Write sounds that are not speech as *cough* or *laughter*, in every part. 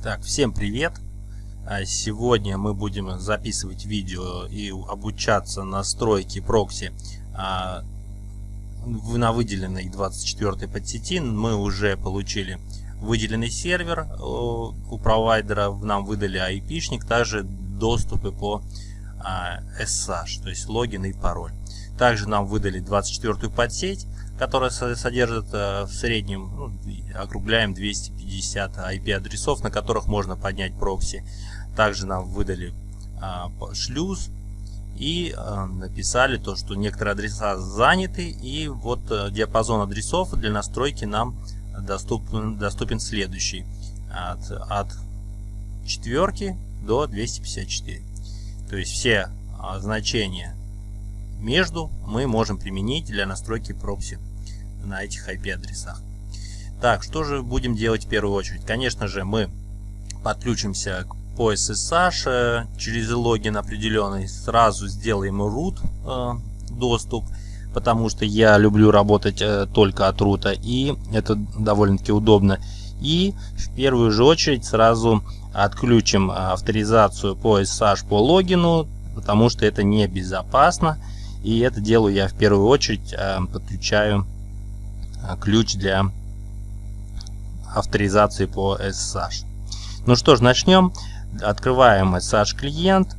Так, всем привет! А Сегодня мы будем записывать видео и обучаться настройке прокси а, на выделенной 24 подсети. Мы уже получили выделенный сервер у провайдера, нам выдали IP-шник, также доступы по SSH, то есть логин и пароль. Также нам выдали 24 подсеть, которая содержит э, в среднем, ну, округляем 250 IP-адресов, на которых можно поднять прокси. Также нам выдали а, шлюз и а, написали то, что некоторые адреса заняты, и вот а, диапазон адресов для настройки нам доступен, доступен следующий. От, от четверки до 254. То есть все а, значения между мы можем применить для настройки прокси на этих IP-адресах. Так, что же будем делать в первую очередь? Конечно же, мы подключимся по SSH э, через логин определенный, сразу сделаем root э, доступ, потому что я люблю работать э, только от рута, и это довольно-таки удобно. И в первую же очередь сразу отключим авторизацию по SSH по логину, потому что это небезопасно. И это делаю я в первую очередь, подключаю ключ для авторизации по SSH. Ну что ж, начнем. Открываем SSH клиент.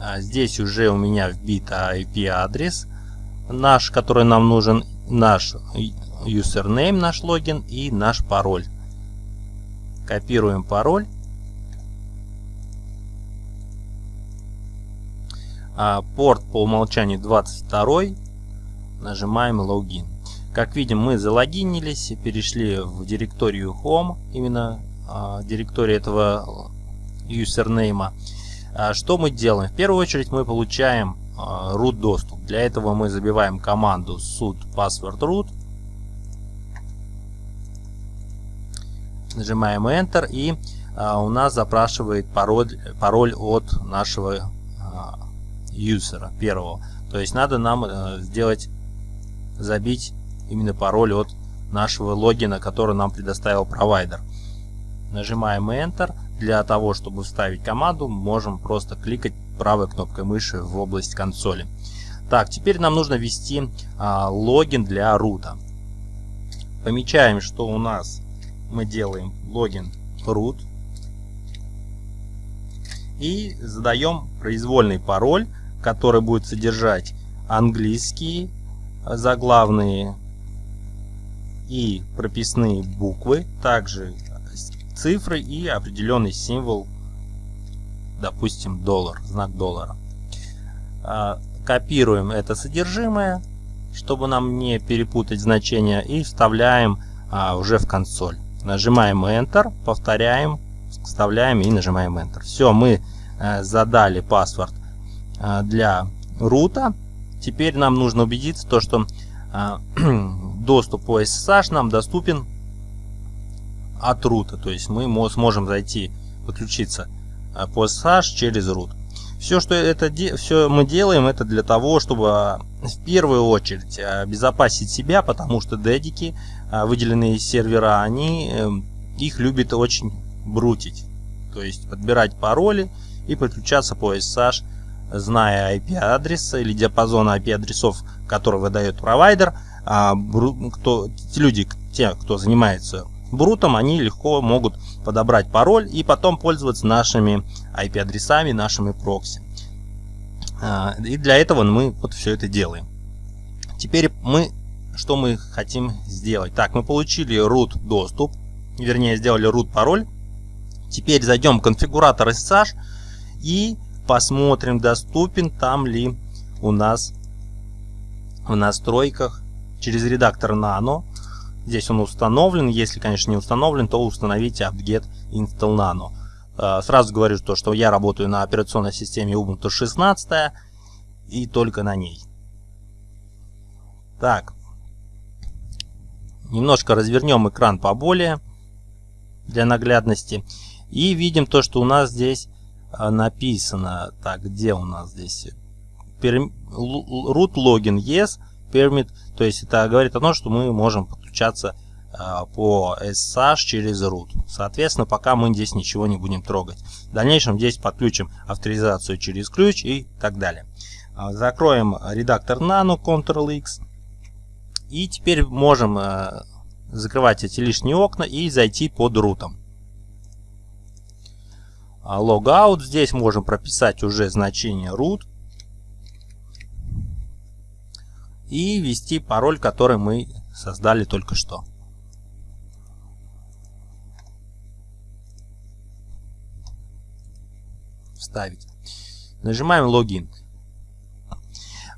А, здесь уже у меня вбит IP адрес наш, который нам нужен, наш username, наш логин и наш пароль. Копируем пароль. А, порт по умолчанию 22. Нажимаем логин. Как видим, мы залогинились, перешли в директорию Home, именно э, директорию этого юзернейма. А что мы делаем? В первую очередь мы получаем э, root доступ. Для этого мы забиваем команду sudo password root. Нажимаем Enter и э, у нас запрашивает пароль, пароль от нашего юзера первого. То есть надо нам э, сделать, забить именно пароль от нашего логина, который нам предоставил провайдер. Нажимаем Enter. Для того, чтобы вставить команду, можем просто кликать правой кнопкой мыши в область консоли. Так, теперь нам нужно ввести а, логин для рута. Помечаем, что у нас мы делаем логин root. И задаем произвольный пароль, который будет содержать английские заглавные и прописные буквы, также цифры и определенный символ, допустим, доллар, знак доллара. А, копируем это содержимое, чтобы нам не перепутать значения, и вставляем а, уже в консоль. Нажимаем Enter, повторяем, вставляем и нажимаем Enter. Все, мы а, задали паспорт для рута. Теперь нам нужно убедиться, то, что *clears throat* доступ по SSH нам доступен от рута. То есть мы сможем зайти, подключиться э, по SSH через root. Все, что это все мы делаем, это для того, чтобы э, в первую очередь обезопасить себя, потому что дедики, выделенные сервера, они их любят очень брутить. То есть подбирать пароли и подключаться по SSH, зная IP-адреса или диапазон IP-адресов, который выдает провайдер – а кто, люди, те, кто занимается брутом, они легко могут подобрать пароль и потом пользоваться нашими IP-адресами, нашими прокси. А, и для этого мы вот все это делаем. Теперь мы, что мы хотим сделать? Так, мы получили root доступ, вернее сделали root пароль. Теперь зайдем в конфигуратор SSH и посмотрим, доступен там ли у нас в настройках через редактор Nano. Здесь он установлен. Если, конечно, не установлен, то установите apt-get install nano. Э, сразу говорю, то, что я работаю на операционной системе Ubuntu 16 и только на ней. Так. Немножко развернем экран поболее для наглядности. И видим то, что у нас здесь написано. Так, где у нас здесь? Root login yes permit, то есть это говорит о том, что мы можем подключаться э, а, по SSH через root. Соответственно, пока мы здесь ничего не будем трогать. В дальнейшем здесь подключим авторизацию через ключ и так далее. А, закроем редактор Nano Ctrl-X. И теперь можем а, закрывать эти лишние окна и зайти под рутом. Logout. Здесь можем прописать уже значение root. И ввести пароль, который мы создали только что. вставить. Нажимаем логин.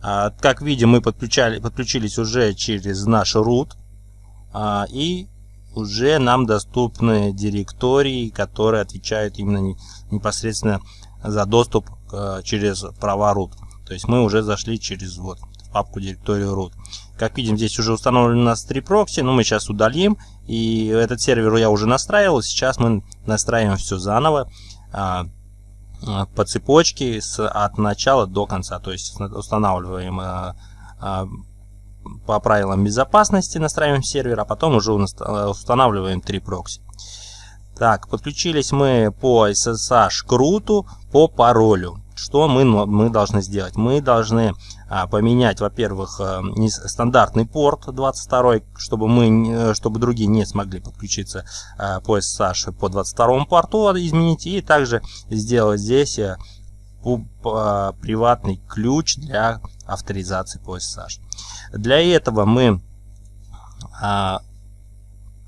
А, как видим, мы подключали, подключились уже через наш root. А, и уже нам доступны директории, которые отвечают именно непосредственно за доступ а, через права root. То есть мы уже зашли через вот папку директорию root. Как видим, здесь уже установлено у нас три прокси, но мы сейчас удалим. И этот сервер я уже настраивал, сейчас мы настраиваем все заново. Э, по цепочке с, от начала до конца. То есть устанавливаем э, э, по правилам безопасности, настраиваем сервер, а потом уже устанавливаем три прокси. Так, подключились мы по SSH круту по паролю. Что мы, мы должны сделать? Мы должны а, поменять, во-первых, а, стандартный порт 22, чтобы мы, чтобы другие не смогли подключиться а, по SSH по 22 порту, изменить и также сделать здесь а, приватный ключ для авторизации по SSH. Для этого мы а,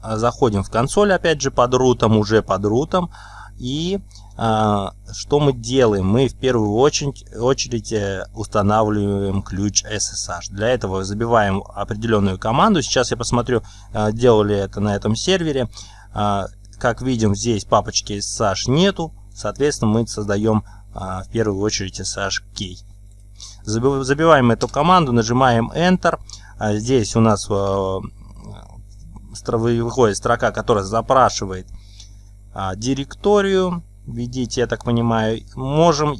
заходим в консоль, опять же, под рутом, уже под рутом, и а, что мы делаем? Мы в первую очередь, очередь э, устанавливаем ключ SSH. Для этого забиваем определенную команду. Сейчас я посмотрю, а, делали это на этом сервере. А, как видим, здесь папочки SSH нету. Соответственно, мы создаем в первую очередь SSH key. Забиваем эту команду, нажимаем Enter. Здесь у нас выходит строка, которая запрашивает директорию введите, я так понимаю. Можем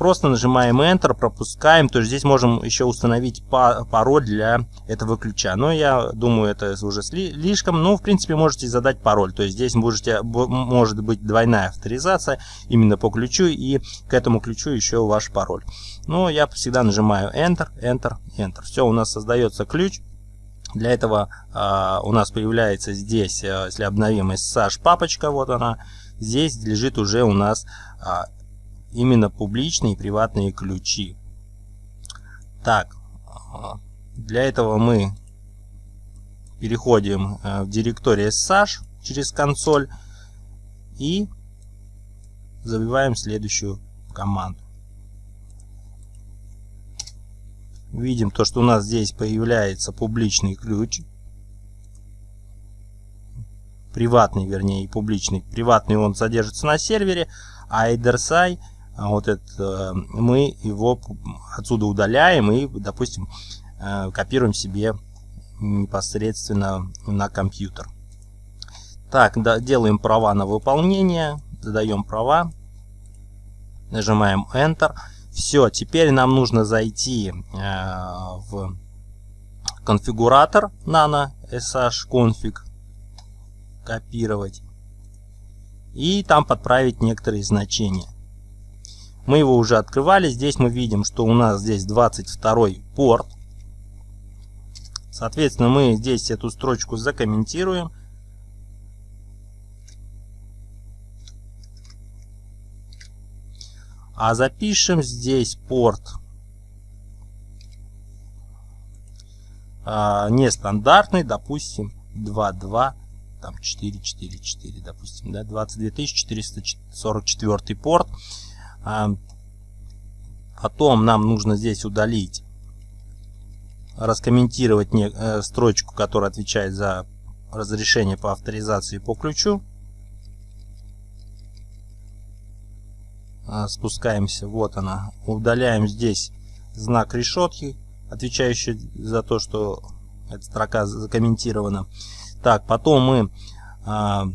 просто нажимаем Enter, пропускаем. То есть здесь можем еще установить пароль для этого ключа. Но я думаю, это уже слишком. Но, в принципе, можете задать пароль. То есть здесь можете, может быть двойная авторизация именно по ключу. И к этому ключу еще ваш пароль. Но я всегда нажимаю Enter, Enter, Enter. Все, у нас создается ключ. Для этого э, у нас появляется здесь, э, если обновим SSH папочка, вот она, Здесь лежит уже у нас а, именно публичные и приватные ключи. Так, для этого мы переходим а, в директорию SSH через консоль и забиваем следующую команду. Видим то, что у нас здесь появляется публичный ключ приватный, вернее, публичный. Приватный он содержится на сервере, а EtherSI, а вот это, э, мы его отсюда удаляем и, допустим, э, копируем себе непосредственно на компьютер. Так, да, делаем права на выполнение, задаем права, нажимаем Enter. Все, теперь нам нужно зайти э, в конфигуратор nano sh config копировать и там подправить некоторые значения. Мы его уже открывали. Здесь мы видим, что у нас здесь 22 порт. Соответственно, мы здесь эту строчку закомментируем. А запишем здесь порт а, нестандартный, допустим, 22 там 444, допустим, да, 22 444 порт. А, потом нам нужно здесь удалить, раскомментировать не, э, строчку, которая отвечает за разрешение по авторизации по ключу. А, спускаемся, вот она, удаляем здесь знак решетки, отвечающий за то, что эта строка закомментирована. Так, потом мы а,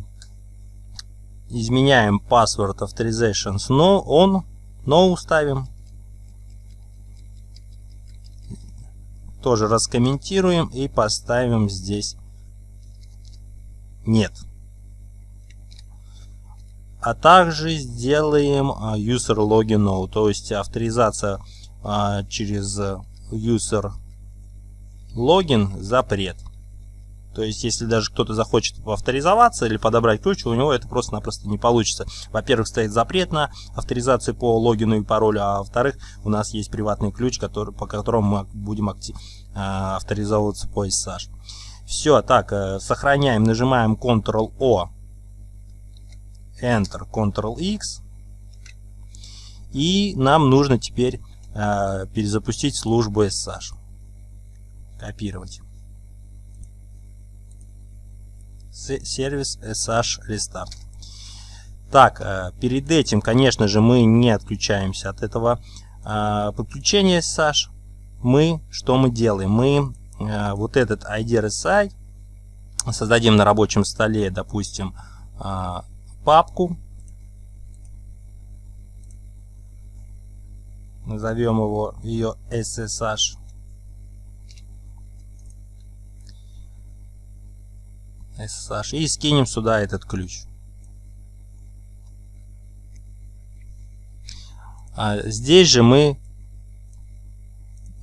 изменяем password authorizations, но он no ставим. Тоже раскомментируем и поставим здесь нет. А также сделаем а, user login no, то есть авторизация а, через user login запрет. То есть, если даже кто-то захочет авторизоваться или подобрать ключ, у него это просто-напросто не получится. Во-первых, стоит запрет на авторизацию по логину и паролю, а во-вторых, у нас есть приватный ключ, который, по которому мы будем э, авторизовываться по SSH. Все, так, э, сохраняем, нажимаем Ctrl-O, Enter, Ctrl-X. И нам нужно теперь э, перезапустить службу SSH. Копировать сервис SH Restart. Так, э, перед этим, конечно же, мы не отключаемся от этого э, подключения SH. Мы, что мы делаем? Мы э, вот этот ID RSI создадим на рабочем столе, допустим, папку. Назовем его ее SSH. SSH и скинем сюда этот ключ. А здесь же мы,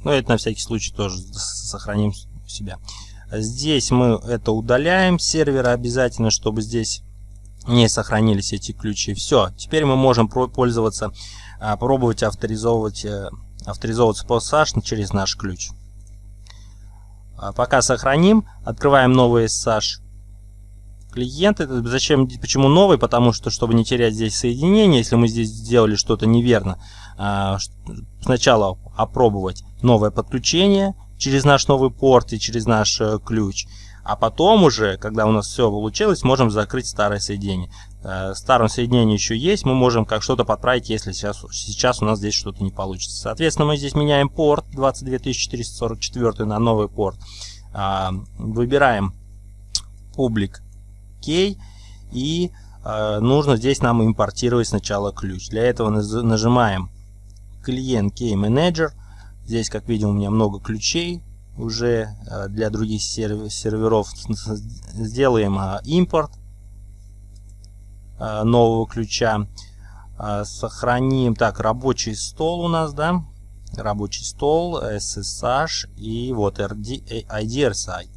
ну это на всякий случай тоже сохраним у себя. Здесь мы это удаляем сервера обязательно, чтобы здесь не сохранились эти ключи. Все, теперь мы можем пользоваться, а, пробовать авторизовывать, э, авторизовываться по SSH через наш ключ. А пока сохраним, открываем новый SSH клиент. Это зачем, почему новый? Потому что, чтобы не терять здесь соединение, если мы здесь сделали что-то неверно, а, сначала опробовать новое подключение через наш новый порт и через наш э, ключ. А потом уже, когда у нас все получилось, можем закрыть старое соединение. Э, старом соединении еще есть, мы можем как что-то подправить, если сейчас, сейчас у нас здесь что-то не получится. Соответственно, мы здесь меняем порт 22444 на новый порт. А, выбираем public кей. И э, нужно здесь нам импортировать сначала ключ. Для этого нажимаем клиент Key Manager. Здесь, как видим, у меня много ключей уже э, для других серверов. Сделаем э, импорт нового ключа. Сохраним. Так, рабочий стол у нас, да? Рабочий стол, SSH и вот RD, IDRSI.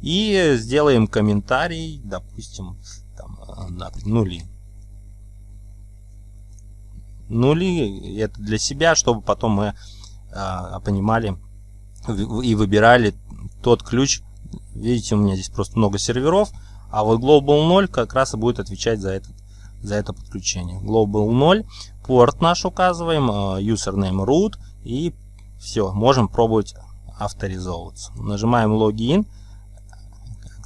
И сделаем комментарий, допустим, там, нули. Нули это для себя, чтобы потом мы а, понимали и выбирали тот ключ. Видите, у меня здесь просто много серверов, а вот Global 0 как раз и будет отвечать за, этот, за это подключение. Global 0, порт наш указываем, а, username root и все, можем пробовать авторизовываться. Нажимаем логин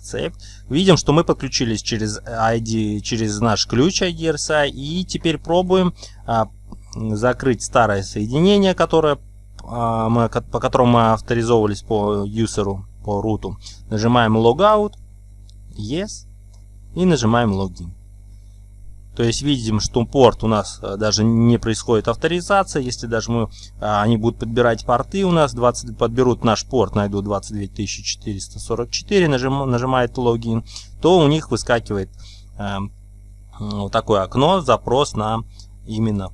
Accept. Видим, что мы подключились через ID, через наш ключ ID и теперь пробуем а, закрыть старое соединение, которое, а, мы, по которому мы авторизовывались по юзеру, по руту. Нажимаем Logout, Yes и нажимаем Login. То есть видим, что порт у нас э, даже не происходит авторизация. Если даже мы, а, они будут подбирать порты у нас, 20, подберут наш порт, найдут 22444, нажим, нажимает логин, то у них выскакивает э, вот такое окно, запрос на именно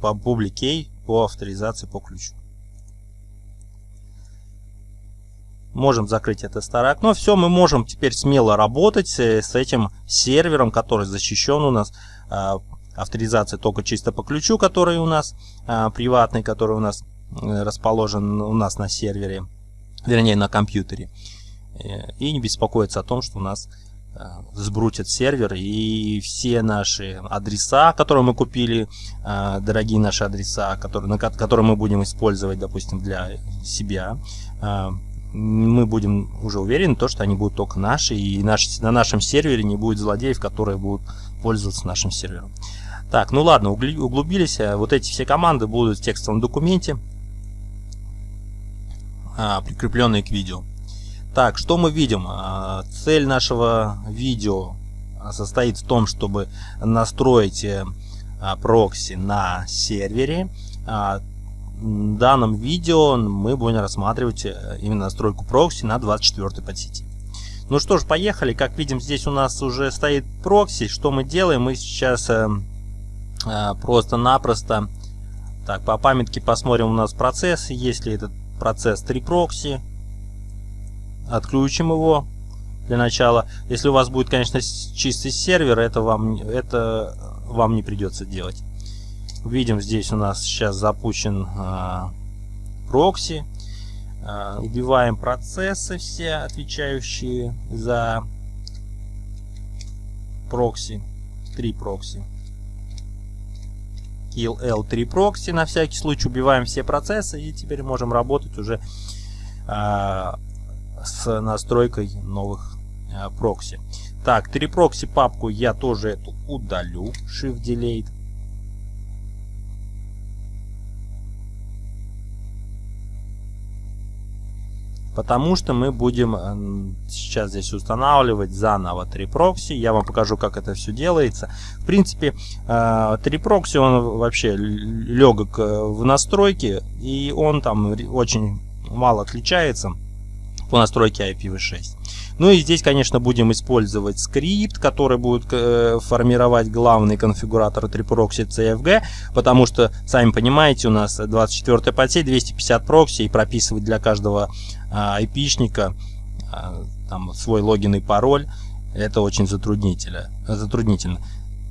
по публикей по авторизации по ключу. Можем закрыть это старое окно. Все, мы можем теперь смело работать с этим сервером, который защищен у нас. А, авторизация только чисто по ключу, который у нас а, приватный, который у нас э, расположен у нас на сервере, вернее на компьютере. Э, и не беспокоиться о том, что у нас э, сбрутит сервер и все наши адреса, которые мы купили, дорогие наши адреса, которые, которые мы будем использовать, допустим, для себя, мы будем уже уверены, то, что они будут только наши, и наш, на нашем сервере не будет злодеев, которые будут пользоваться нашим сервером. Так, ну ладно, углубились. Э, вот эти все команды будут в текстовом документе, а, прикрепленные к видео. Так, что мы видим? А, цель нашего видео состоит в том, чтобы настроить э, а, прокси на сервере в данном видео мы будем рассматривать э, именно настройку прокси на 24 подсети. Ну что ж, поехали. Как видим, здесь у нас уже стоит прокси. Что мы делаем? Мы сейчас э, э, просто-напросто... Так, по памятке посмотрим у нас процесс. Если этот процесс 3 прокси, отключим его для начала. Если у вас будет, конечно, чистый сервер, это вам, это вам не придется делать. Видим, здесь у нас сейчас запущен э, прокси. Э, убиваем процессы все, отвечающие за прокси. Три прокси. killall 3proxy на всякий случай. Убиваем все процессы и теперь можем работать уже э, с настройкой новых э, прокси. Так, 3 прокси папку я тоже эту удалю. Shift Delete. Потому что мы будем э, сейчас здесь устанавливать заново 3 прокси. Я вам покажу, как это все делается. В принципе, 3 э, прокси, он вообще легок э, в настройке. И он там очень мало отличается по настройке IPv6. Ну и здесь, конечно, будем использовать скрипт, который будет э, формировать главный конфигуратор трипрокси CFG, потому что, сами понимаете, у нас 24 подсеть, 250 прокси, и прописывать для каждого э, айпишника э, там, свой логин и пароль, это очень затруднительно. затруднительно.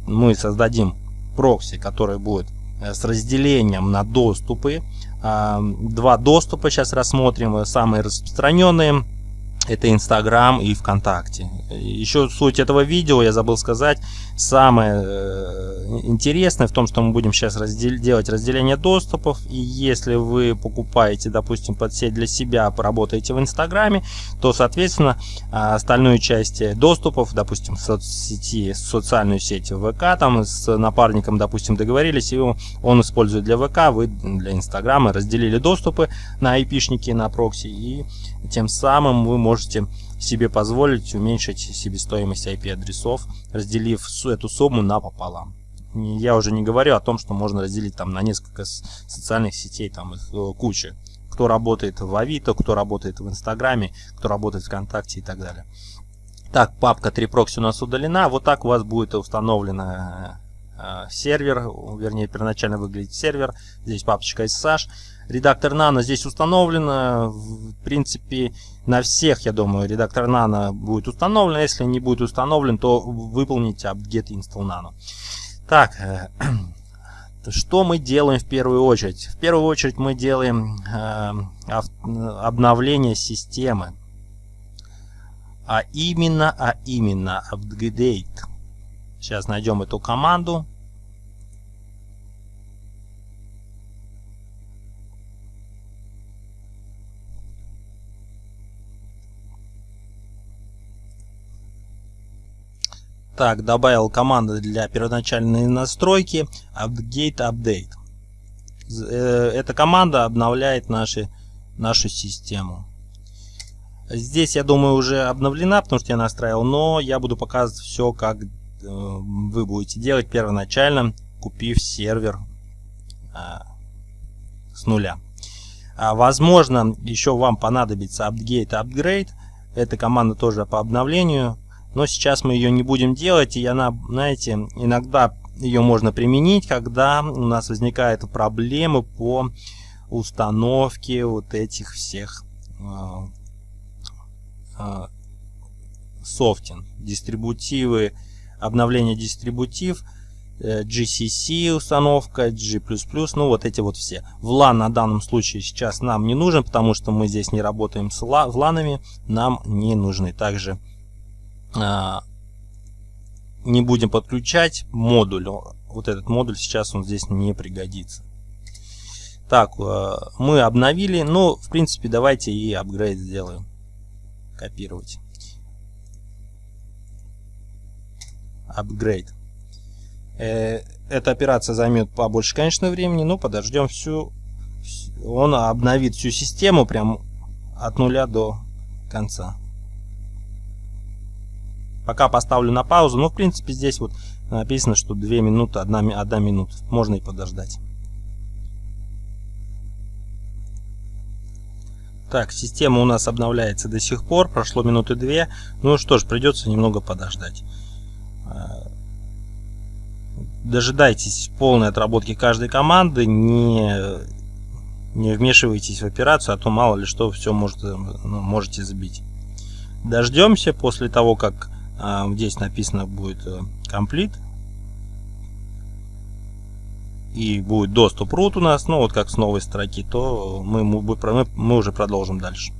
Мы создадим прокси, который будет э, с разделением на доступы. Два доступа сейчас рассмотрим, самые распространенные это Инстаграм и ВКонтакте. Еще суть этого видео, я забыл сказать, самое э, интересное в том, что мы будем сейчас раздел делать разделение доступов. И если вы покупаете, допустим, под сеть для себя, работаете в Инстаграме, то, соответственно, остальную часть доступов, допустим, в соцсети, социальную сеть ВК, там с напарником, допустим, договорились, и он использует для ВК, вы для Инстаграма разделили доступы на IP-шники, на прокси, и тем самым вы можете себе позволить уменьшить себестоимость IP-адресов, разделив эту сумму напополам. Я уже не говорю о том, что можно разделить там на несколько социальных сетей, там их э, куча. Кто работает в Авито, кто работает в Инстаграме, кто работает в ВКонтакте и так далее. Так, папка 3proxy у нас удалена. Вот так у вас будет установлена Э, сервер, вернее первоначально выглядит сервер, здесь папочка SSH. Редактор Nano здесь установлен, в принципе на всех, я думаю, редактор Nano будет установлен, если не будет установлен, то выполните apt-get install Nano. Так, э, *clears throat* что мы делаем в первую очередь? В первую очередь мы делаем э, обновление системы. А именно, а именно, update. Сейчас найдем эту команду. Так, добавил команды для первоначальной настройки update update. Э, эта команда обновляет наши, нашу систему. Здесь, я думаю, уже обновлена, потому что я настраивал, но я буду показывать все, как э, вы будете делать первоначально, купив сервер а, с нуля. А, возможно, еще вам понадобится update upgrade. Эта команда тоже по обновлению но сейчас мы ее не будем делать, и она, знаете, иногда ее можно применить, когда у нас возникают проблемы по установке вот этих всех э, э, софтин, дистрибутивы, обновление дистрибутив, э, GCC установка, G++, ну вот эти вот все. VLAN на данном случае сейчас нам не нужен, потому что мы здесь не работаем с VLANами, нам не нужны также а, не будем подключать модуль. Вот этот модуль сейчас он здесь не пригодится. Так, э, мы обновили. Ну, в принципе, давайте и апгрейд сделаем. Копировать. Апгрейд. Э, эта операция займет побольше, конечно, времени, но подождем всю... Он обновит всю систему прям от нуля до конца. Пока поставлю на паузу. Но, в принципе, здесь вот написано, что 2 минуты, 1, 1 минута. Можно и подождать. Так, система у нас обновляется до сих пор, прошло минуты две. Ну что ж, придется немного подождать. А, дожидайтесь полной отработки каждой команды, не, не вмешивайтесь в операцию, а то мало ли что все может, ну, можете забить. Дождемся после того, как здесь написано будет э, и будет доступ root у нас, ну вот как с новой строки, то мы, мы, мы уже продолжим дальше.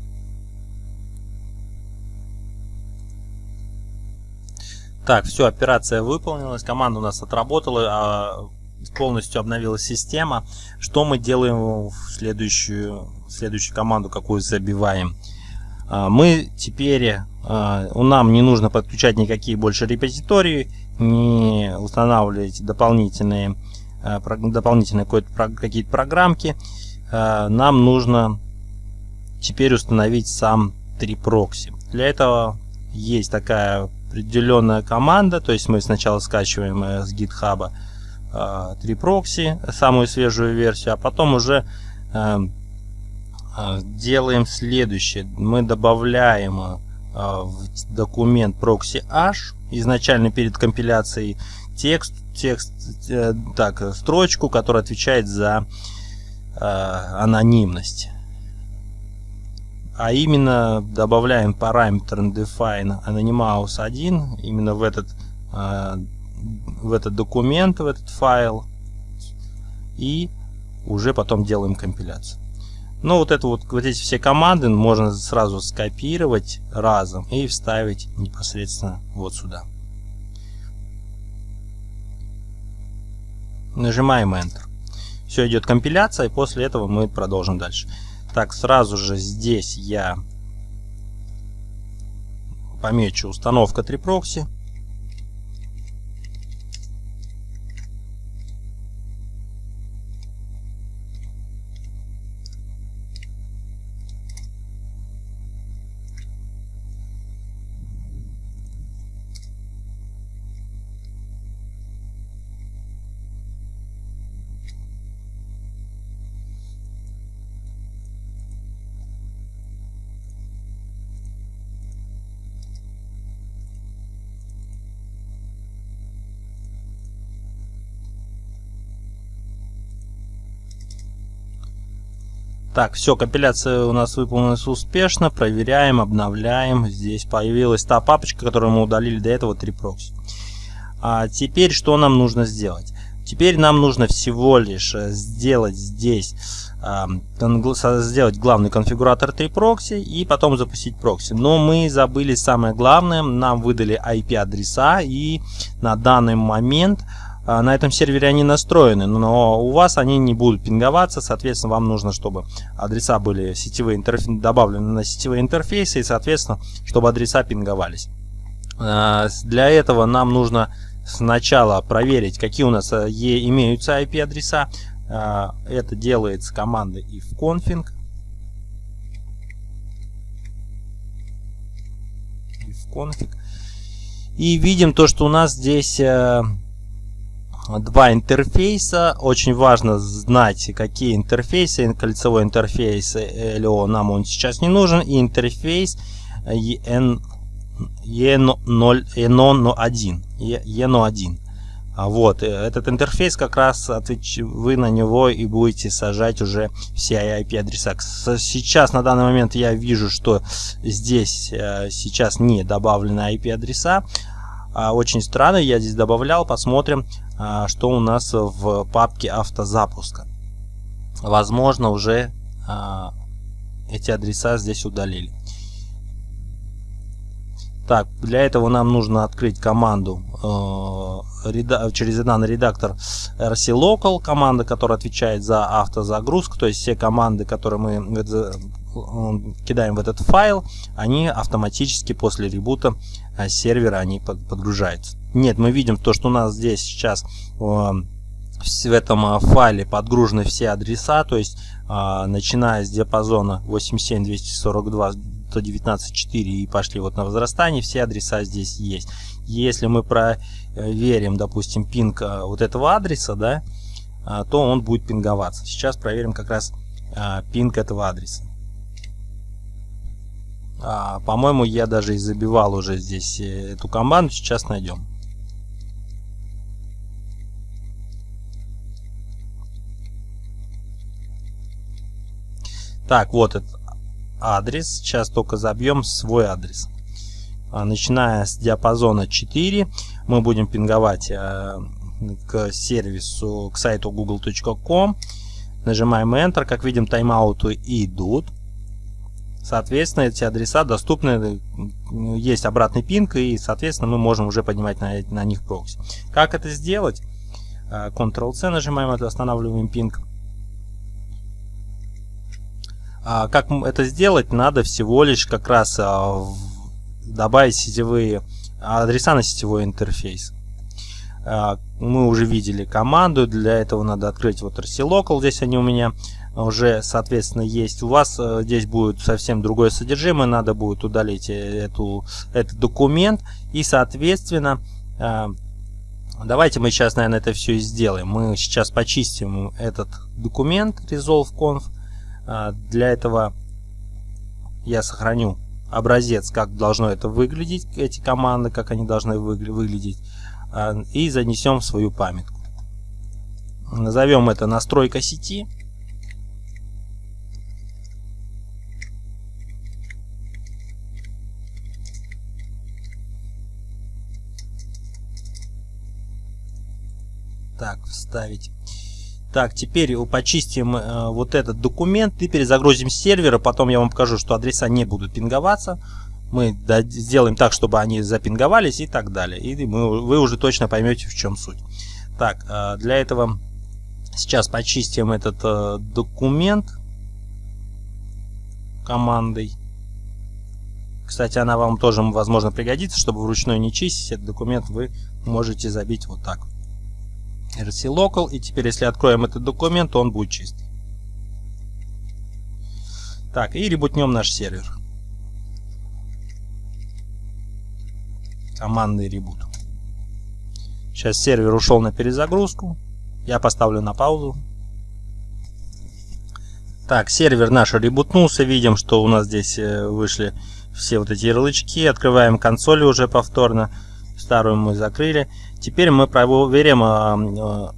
Так, все, операция выполнилась, команда у нас отработала, а полностью обновилась система. Что мы делаем в следующую, в следующую команду, какую забиваем? А, мы теперь, а, нам не нужно подключать никакие больше репозитории, не устанавливать дополнительные Э, дополнительные какие-то программки, э, нам нужно теперь установить сам 3proxy. Для этого есть такая определенная команда, то есть мы сначала скачиваем э, с GitHub 3proxy, самую свежую версию, а потом уже делаем следующее. Мы добавляем в документ proxy h изначально перед компиляцией текст, текст, э, так, строчку, которая отвечает за э, анонимность. А именно добавляем параметр define anonymous 1 именно в этот, э, в этот документ, в этот файл. И уже потом делаем компиляцию. Ну вот это вот, вот эти все команды можно сразу скопировать разом и вставить непосредственно вот сюда. Нажимаем Enter. Все, идет компиляция, и после этого мы продолжим дальше. Так, сразу же здесь я помечу установка 3 Так, все, компиляция у нас выполнилась успешно. Проверяем, обновляем. Здесь появилась та папочка, которую мы удалили до этого, 3proxy. А теперь что нам нужно сделать? Теперь нам нужно всего лишь э, сделать здесь, э, сделать главный конфигуратор 3proxy и потом запустить прокси. Но мы забыли самое главное, нам выдали IP-адреса и на данный момент на этом сервере они настроены, но у вас они не будут пинговаться, соответственно, вам нужно, чтобы адреса были сетевые интерф... добавлены на сетевые интерфейсы, и, соответственно, чтобы адреса пинговались. А, для этого нам нужно сначала проверить, какие у нас э, имеются IP-адреса. А, это делается командой ifconfig. ifconfig. И видим то, что у нас здесь э, два интерфейса. Очень важно знать, какие интерфейсы. Кольцевой интерфейс LO нам он сейчас не нужен. И интерфейс EN, EN0, EN1. EN1. Вот, э, этот интерфейс как раз отвеч... вы на него и будете сажать уже все IP-адреса. Сейчас, на данный момент, я вижу, что здесь э, сейчас не добавлены IP-адреса. А, очень странно, я здесь добавлял, посмотрим. А, что у нас в папке автозапуска. Возможно, уже а, эти адреса здесь удалили. Так, для этого нам нужно открыть команду э, через данный редактор rclocal, команда, которая отвечает за автозагрузку, то есть все команды, которые мы кидаем в этот файл, они автоматически после ребута э, сервера они подгружаются. Нет, мы видим то, что у нас здесь сейчас в этом а, файле подгружены все адреса, то есть а, начиная с диапазона 87 242 119 4 и пошли вот на возрастание, все адреса здесь есть. Если мы проверим, допустим, пинг вот этого адреса, да, то он будет пинговаться. Сейчас проверим как раз пинг этого адреса. А, По-моему, я даже и забивал уже здесь э, эту команду. Сейчас найдем. Так, вот этот адрес. Сейчас только забьем свой адрес. А, начиная с диапазона 4, мы будем пинговать э, к сервису, к сайту google.com. Нажимаем Enter. Как видим, тайм-ауты идут. Соответственно, эти адреса доступны, есть обратный пинг, и, соответственно, мы можем уже поднимать на, на них прокси. Как это сделать? Ctrl-C нажимаем, это останавливаем пинг. А, как это сделать? Надо всего лишь как раз а, добавить сетевые адреса на сетевой интерфейс. Мы уже видели команду, для этого надо открыть вот RC здесь они у меня уже, соответственно, есть. У вас э, здесь будет совсем другое содержимое, надо будет удалить э, эту, этот документ и, соответственно, давайте мы сейчас, наверное, это все и сделаем. Мы сейчас почистим этот документ resolve.conf а, для этого я сохраню образец, как должно это выглядеть, эти команды, как они должны выглядеть, а, и занесем в свою памятку. Назовем это настройка сети. Так, вставить так, теперь почистим э, вот этот документ и перезагрузим сервера. Потом я вам покажу, что адреса не будут пинговаться. Мы сделаем так, чтобы они запинговались и так далее. И мы, вы уже точно поймете, в чем суть. Так, э, для этого сейчас почистим этот э, документ командой. Кстати, она вам тоже, возможно, пригодится, чтобы вручную не чистить этот документ, вы можете забить вот так rc local. И теперь, если откроем этот документ, то он будет чистый. Так, и ребутнем наш сервер. Командный ребут. Сейчас сервер ушел на перезагрузку. Я поставлю на паузу. Так, сервер наш ребутнулся. Видим, что у нас здесь э, вышли все вот эти ярлычки. Открываем консоль уже повторно. Старую мы закрыли. Теперь мы проверим э,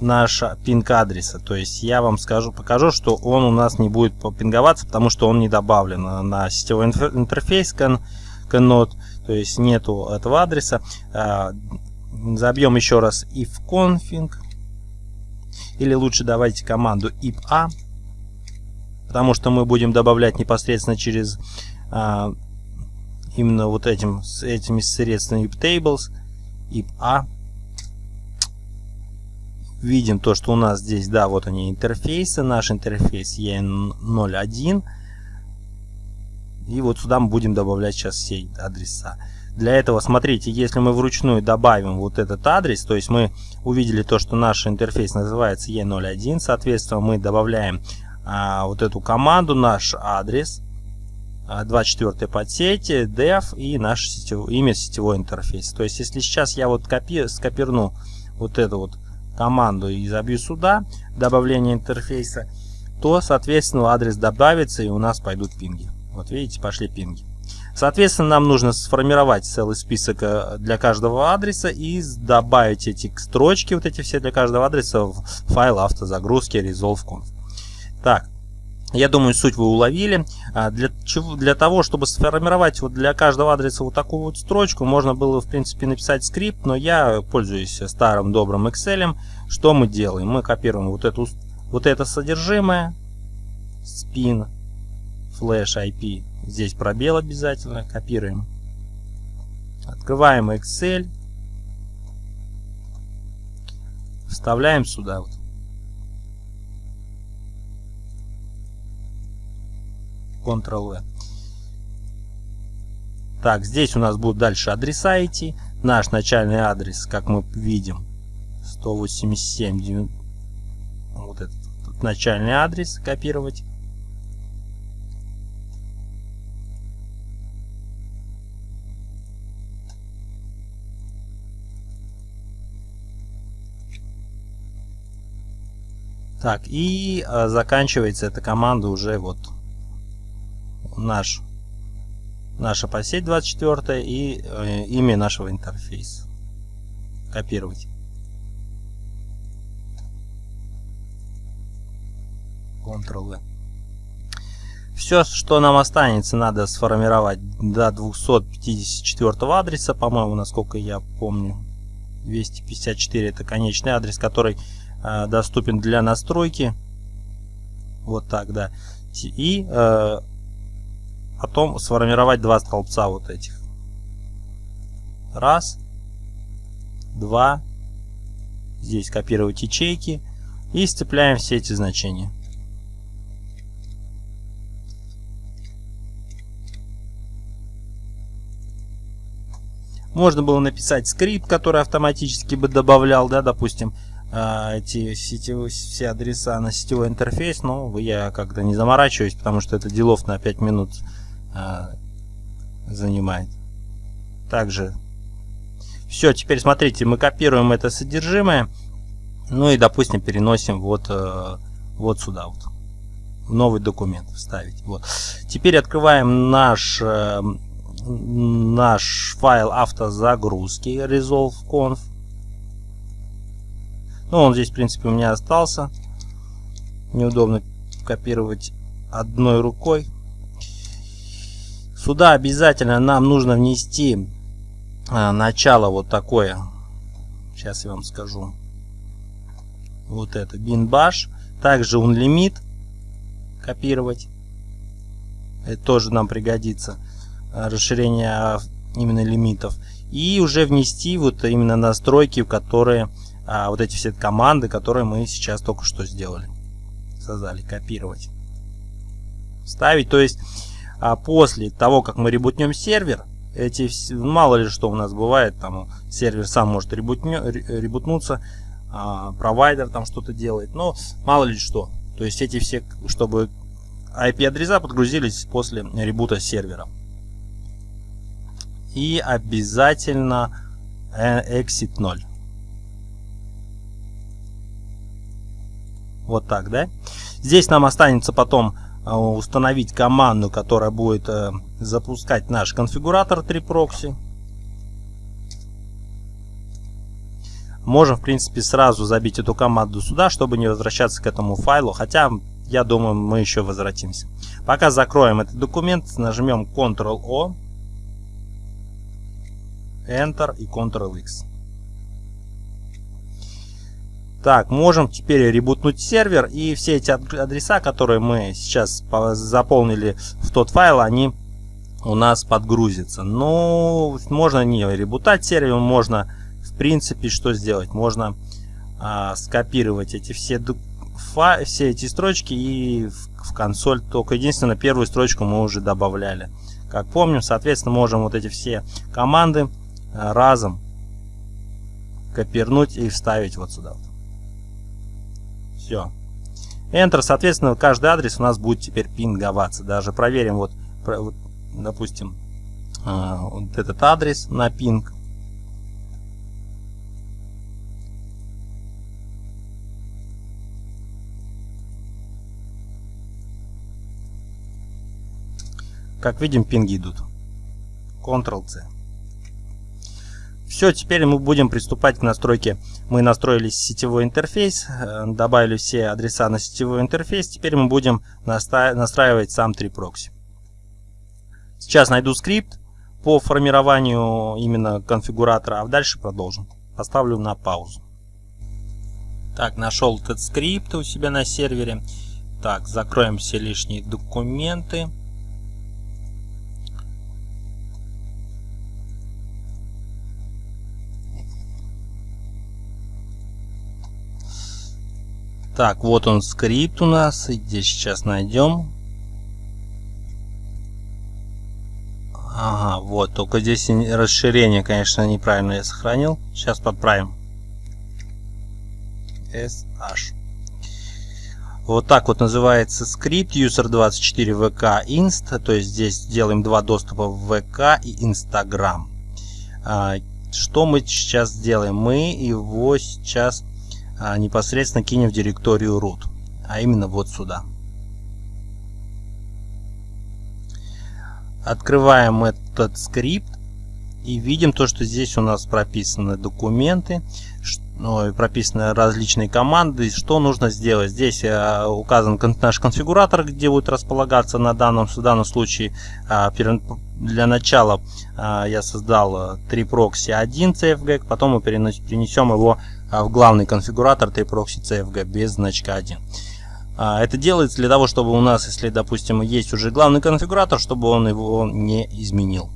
наш пинг адреса. То есть я вам скажу, покажу, что он у нас не будет пинговаться, потому что он не добавлен на сетевой интерфейс Cannot. То есть нету этого адреса. Забьем еще раз ifconfig. Или лучше давайте команду ipa. Потому что мы будем добавлять непосредственно через именно вот этим, этими средствами tables a видим то что у нас здесь да вот они интерфейсы. Наш интерфейс e01 и вот сюда мы будем добавлять сейчас все адреса. Для этого смотрите если мы вручную добавим вот этот адрес то есть мы увидели то что наш интерфейс называется e01 соответственно мы добавляем а, вот эту команду наш адрес 24 подсети, dev и наше сетев... имя сетевой интерфейс. То есть, если сейчас я вот копи... скопирну вот эту вот команду и забью сюда, добавление интерфейса, то, соответственно, адрес добавится и у нас пойдут пинги. Вот видите, пошли пинги. Соответственно, нам нужно сформировать целый список э, для каждого адреса и добавить эти строчки, вот эти все для каждого адреса в файл автозагрузки resolve.conf. Так, я думаю, суть вы уловили. А, для, чего, для того, чтобы сформировать вот для каждого адреса вот такую вот строчку, можно было, в принципе, написать скрипт, но я пользуюсь старым добрым Excel. Что мы делаем? Мы копируем вот, эту, вот это содержимое, spin, flash IP, здесь пробел обязательно, копируем. Открываем Excel, вставляем сюда вот. Ctrl-V. Так, здесь у нас будут дальше адреса идти. Наш начальный адрес, как мы видим, 187, вот этот, этот начальный адрес копировать. Так, и э, заканчивается эта команда уже вот наш наша посеть 24 и э, имя нашего интерфейса. Копировать. Ctrl-V. Все, что нам останется, надо сформировать до 254 адреса, по-моему, насколько я помню. 254 это конечный адрес, который э, доступен для настройки. Вот так, да. И э, потом сформировать два столбца вот этих. Раз, два. Здесь копировать ячейки. И сцепляем все эти значения. Можно было написать скрипт, который автоматически бы добавлял, да, допустим, а, эти сетевые, все адреса на сетевой интерфейс, но я как-то не заморачиваюсь, потому что это делов на 5 минут а, занимает. Также все, теперь смотрите, мы копируем это содержимое, ну и, допустим, переносим вот, э, вот сюда вот, новый документ вставить. Вот. Теперь открываем наш э, наш файл автозагрузки resolve.conf. Ну, он здесь, в принципе, у меня остался. Неудобно копировать одной рукой. Сюда обязательно нам нужно внести а, начало вот такое. Сейчас я вам скажу. Вот это bin bash. Также unlimit копировать. Это тоже нам пригодится. Э, расширение именно лимитов. И уже внести вот именно настройки, в которые а, вот эти все команды, которые мы сейчас только что сделали. Создали, копировать. Ставить, то есть а после того, как мы ребутнем сервер, эти мало ли что у нас бывает, там сервер сам может ребутнё, ребутнуться, а, провайдер там что-то делает, но мало ли что. То есть эти все, чтобы IP-адреса подгрузились после ребута сервера и обязательно э, exit 0. Вот так, да? Здесь нам останется потом э, установить команду, которая будет э, запускать наш конфигуратор 3proxy. Можем, в принципе, сразу забить эту команду сюда, чтобы не возвращаться к этому файлу. Хотя, я думаю, мы еще возвратимся. Пока закроем этот документ, нажмем Ctrl-O. Enter и Ctrl-X. Так, можем теперь ребутнуть сервер, и все эти адреса, которые мы сейчас заполнили в тот файл, они у нас подгрузятся. Ну, можно не ребутать сервер, можно, в принципе, что сделать? Можно а, скопировать эти все, все эти строчки и в, в консоль. Только единственное, первую строчку мы уже добавляли. Как помним, соответственно, можем вот эти все команды Э, разом копирнуть и вставить вот сюда. Все. Enter, соответственно, каждый адрес у нас будет теперь пинговаться. Даже проверим, вот, допустим, э, вот этот адрес на пинг. Как видим, пинги идут. Ctrl-C. Все, теперь мы будем приступать к настройке. Мы настроили сетевой интерфейс, э, добавили все адреса на сетевой интерфейс. Теперь мы будем настраивать сам 3proxy. Сейчас найду скрипт по формированию именно конфигуратора, а дальше продолжим. Поставлю на паузу. Так, нашел этот скрипт у себя на сервере. Так, закроем все лишние документы. Так, вот он скрипт у нас. Здесь сейчас найдем. Ага, вот. Только здесь расширение, конечно, неправильно я сохранил. Сейчас подправим. SH. Вот так вот называется скрипт user24vk inst. То есть здесь делаем два доступа в VK и Instagram. А, что мы сейчас сделаем? Мы его сейчас непосредственно кинем в директорию root, а именно вот сюда. Открываем этот скрипт и видим то, что здесь у нас прописаны документы, ну, прописаны различные команды. Что нужно сделать? Здесь э, указан наш конфигуратор, где будет располагаться на данном, в данном случае. Э, для начала я создал 3 прокси 1 CFG, потом мы перенесем его в главный конфигуратор 3 прокси CFG без значка 1. Это делается для того, чтобы у нас, если, допустим, есть уже главный конфигуратор, чтобы он его не изменил.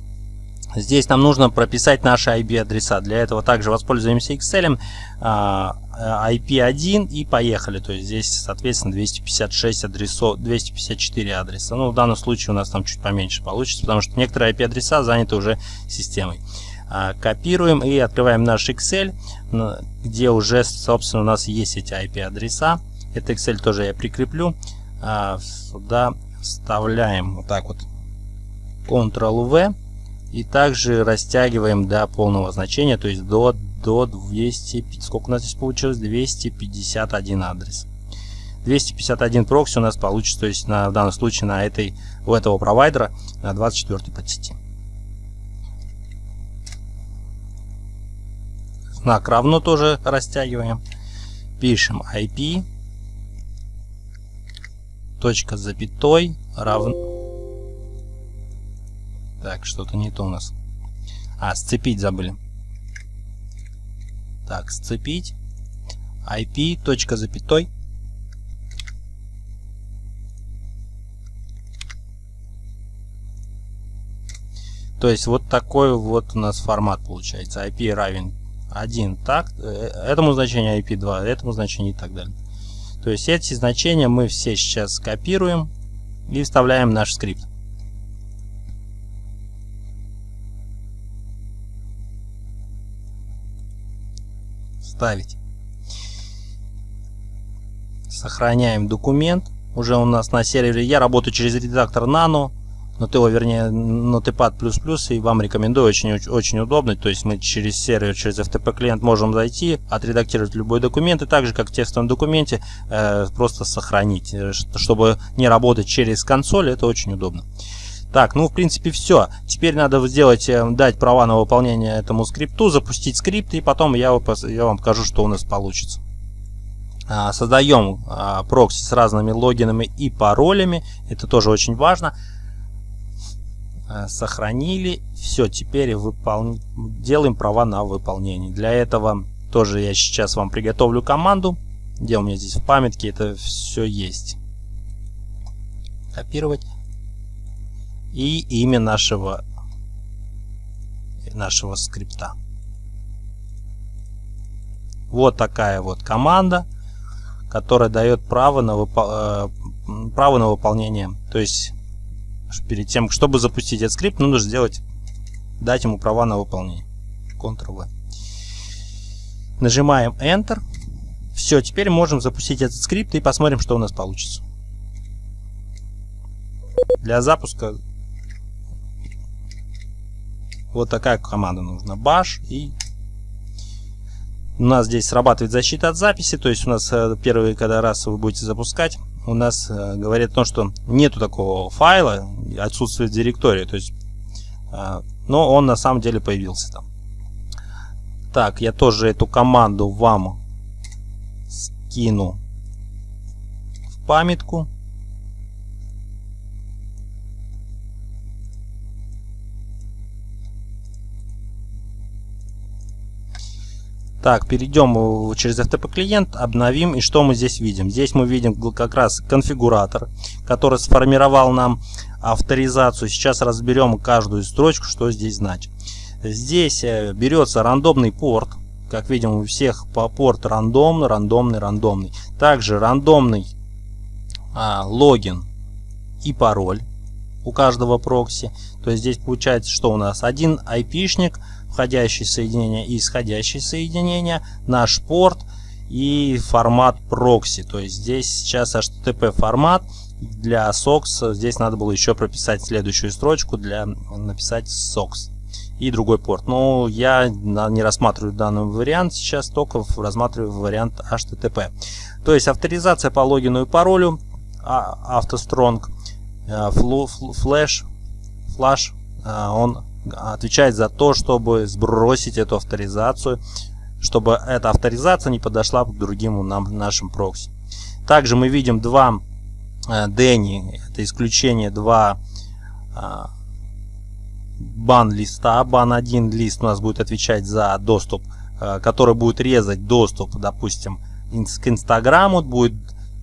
Здесь нам нужно прописать наши IP-адреса. Для этого также воспользуемся Excel, IP1 и поехали. То есть здесь, соответственно, 256 адресов, 254 адреса. Ну, в данном случае у нас там чуть поменьше получится, потому что некоторые IP-адреса заняты уже системой. А, копируем и открываем наш Excel, где уже, собственно, у нас есть эти IP-адреса. Это Excel тоже я прикреплю. А, сюда вставляем вот так вот Ctrl-V и также растягиваем до полного значения, то есть до, до 200, сколько у нас здесь получилось? 251 адрес. 251 прокси у нас получится, то есть на, в данном случае на этой, у этого провайдера на 24 подсети. Знак равно тоже растягиваем. Пишем IP, точка запятой равно так, что-то не то у нас. А, сцепить забыли. Так, сцепить. IP, точка запятой. То есть вот такой вот у нас формат получается. IP равен 1 так, э, этому значению IP 2, этому значению и так далее. То есть эти значения мы все сейчас копируем и вставляем в наш скрипт. вставить. Сохраняем документ. Уже у нас на сервере. Я работаю через редактор Nano. Noteo, вернее, Notepad++, и вам рекомендую, очень, очень удобно. То есть мы через сервер, через FTP клиент можем зайти, отредактировать любой документ, и так же, как в текстовом документе, э, просто сохранить. Э, чтобы не работать через консоль, это очень удобно. Так, ну в принципе все. Теперь надо сделать, э, дать права на выполнение этому скрипту, запустить скрипт и потом я, я вам покажу, что у нас получится. А, создаем а, прокси с разными логинами и паролями. Это тоже очень важно. А, сохранили. Все, теперь выпол... делаем права на выполнение. Для этого тоже я сейчас вам приготовлю команду. Где у меня здесь в памятке это все есть. Копировать и имя нашего, нашего скрипта. Вот такая вот команда, которая дает право на, выпол... Э, право на выполнение. То есть перед тем, чтобы запустить этот скрипт, нужно сделать, дать ему права на выполнение. Ctrl-V. Нажимаем Enter. Все, теперь можем запустить этот скрипт и посмотрим, что у нас получится. Для запуска вот такая команда нужна. Bash и у нас здесь срабатывает защита от записи, то есть у нас э, первый, когда раз вы будете запускать, у нас э, говорит о том, что нету такого файла, отсутствует директория, то есть, э, но он на самом деле появился там. Так, я тоже эту команду вам скину в памятку. Так, перейдем через FTP клиент, обновим. И что мы здесь видим? Здесь мы видим как раз конфигуратор, который сформировал нам авторизацию. Сейчас разберем каждую строчку, что здесь значит. Здесь э, берется рандомный порт. Как видим, у всех по порт рандомный, рандомный, рандомный. Также рандомный а, логин и пароль у каждого прокси. То есть здесь получается, что у нас один айпишник – входящие соединения и исходящие соединения, наш порт и формат прокси. То есть здесь сейчас HTTP формат для SOCKS. Здесь надо было еще прописать следующую строчку для написать SOCKS и другой порт. Но я не рассматриваю данный вариант сейчас, только рассматриваю вариант HTTP. То есть авторизация по логину и паролю, auth strong, flush, флаш, он отвечает за то, чтобы сбросить эту авторизацию, чтобы эта авторизация не подошла к другим нам, нашим прокси. Также мы видим два Дэнни, это исключение, два бан листа. Бан 1 лист у нас будет отвечать за доступ, который будет резать доступ, допустим, к Инстаграму. Будет,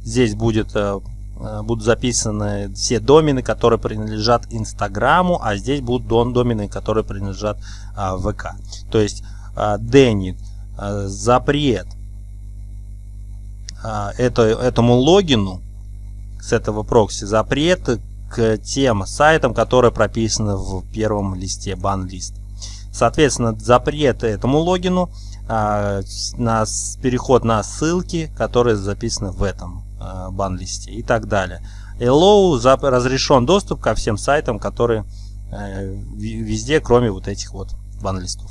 здесь будет Э, будут записаны все домены, которые принадлежат Инстаграму, а здесь будут домены, которые принадлежат а, ВК. То есть а, Дэнни а, запрет а, это, этому логину с этого прокси запрет к тем сайтам, которые прописаны в первом листе бан-лист. Соответственно, запрет этому логину на переход на ссылки, которые записаны в этом Э, бан-листе и так далее. Hello разрешен доступ ко всем сайтам, которые э, везде, кроме вот этих вот бан-листов.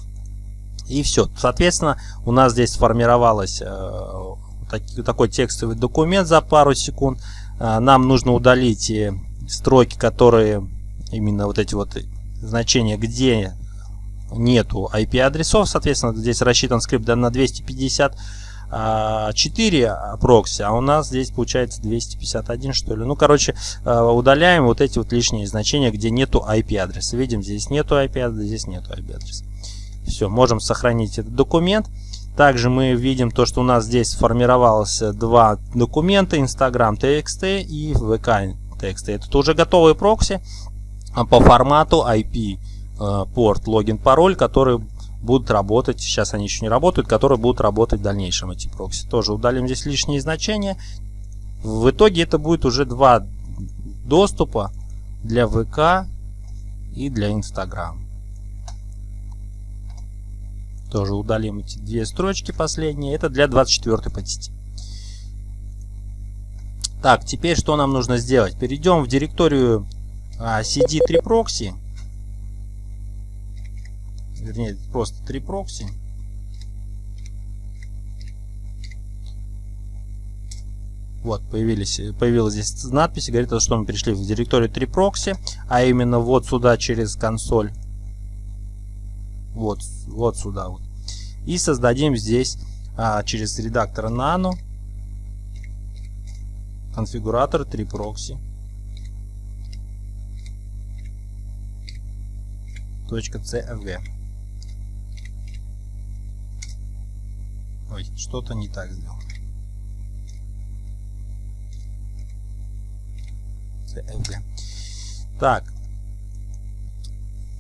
И все. Соответственно, у нас здесь сформировалось э, такой текстовый документ за пару секунд. Нам нужно удалить строки, которые именно вот эти вот значения, где нету IP-адресов. Соответственно, здесь рассчитан скрипт на 250 4 прокси, а у нас здесь получается 251 что ли. Ну, короче, а, удаляем вот эти вот лишние значения, где нету IP-адреса. Видим, здесь нету IP-адреса, здесь нету IP-адреса. Все, можем сохранить этот документ. Также мы видим то, что у нас здесь сформировалось два документа, Instagram TXT и VK TXT. Это уже готовые прокси по формату IP э, порт, логин, пароль, который будут работать, сейчас они еще не работают, которые будут работать в дальнейшем эти прокси. Тоже удалим здесь лишние значения. В итоге это будет уже два доступа для ВК и для Инстаграм. Тоже удалим эти две строчки последние. Это для 24 подсети. Так, теперь что нам нужно сделать? Перейдем в директорию а, CD3 прокси вернее просто три прокси. Вот, появились, появилась здесь надпись, говорит, что мы перешли в директорию 3 прокси, а именно вот сюда через консоль. Вот, вот сюда вот. И создадим здесь а, через редактор Nano конфигуратор 3 прокси. .cfg. Ой, что-то не так сделал. Так.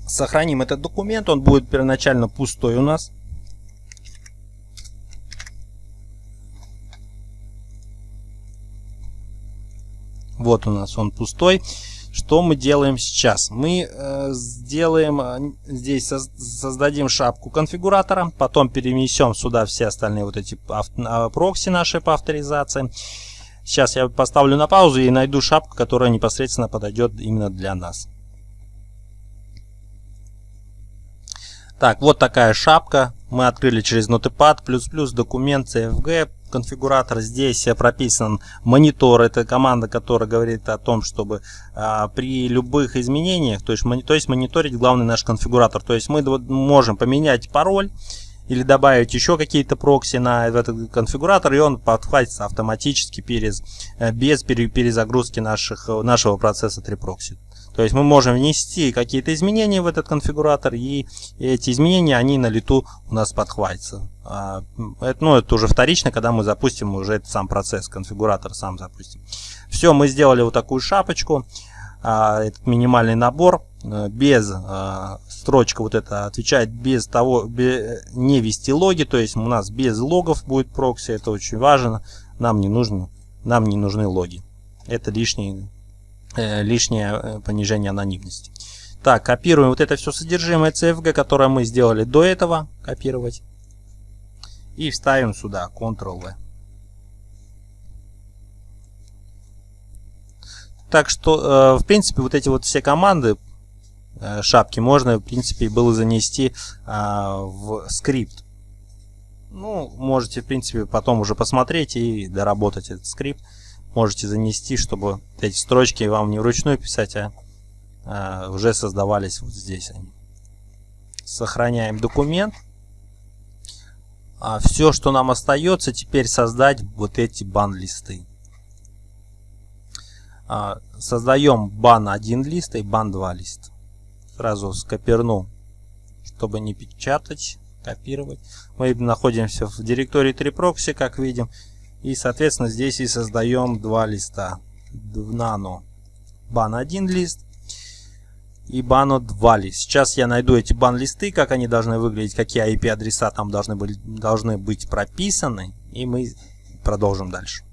Сохраним этот документ. Он будет первоначально пустой у нас. Вот у нас он пустой. Что мы делаем сейчас? Мы э, сделаем э, здесь создадим шапку конфигуратора, потом перенесем сюда все остальные вот эти а, прокси наши по авторизации. Сейчас я поставлю на паузу и найду шапку, которая непосредственно подойдет именно для нас. Так, вот такая шапка. Мы открыли через Notepad, документ, CFG, конфигуратор. Здесь прописан монитор. Это команда, которая говорит о том, чтобы а, при любых изменениях, то есть, то есть мониторить главный наш конфигуратор. То есть мы можем поменять пароль или добавить еще какие-то прокси на этот конфигуратор, и он подхватится автоматически без, э, без перезагрузки наших, нашего процесса 3 прокси. То есть мы можем внести какие-то изменения в этот конфигуратор, и эти изменения, они на лету у нас подхватятся. А, это, ну, это уже вторично, когда мы запустим уже этот сам процесс, конфигуратор сам запустим. Все, мы сделали вот такую шапочку, а, этот минимальный набор, э, без а, строчка вот эта отвечает без того, не вести логи, то есть у нас без логов будет прокси, это очень важно, нам не нужно, нам не нужны логи. Это лишний лишнее э, понижение анонимности. Так, копируем вот это все содержимое CFG, которое мы сделали до этого, копировать. И вставим сюда Ctrl-V. Так что, э, в принципе, вот эти вот все команды, шапки, можно, в принципе, было занести в скрипт. Ну, можете, в принципе, потом уже посмотреть и доработать этот скрипт можете занести, чтобы эти строчки вам не вручную писать, а а, уже создавались вот здесь они. Сохраняем документ. А все, что нам остается, теперь создать вот эти бан-листы. А, создаем бан 1 лист и бан 2 лист. Сразу скоперну, чтобы не печатать, копировать. Мы находимся в директории 3proxy, как видим. И, соответственно, здесь и создаем два листа. Nano бан 1 лист и бану 2 лист. Сейчас я найду эти бан-листы, как они должны выглядеть, какие IP-адреса там должны, быть, должны быть прописаны. И мы продолжим дальше.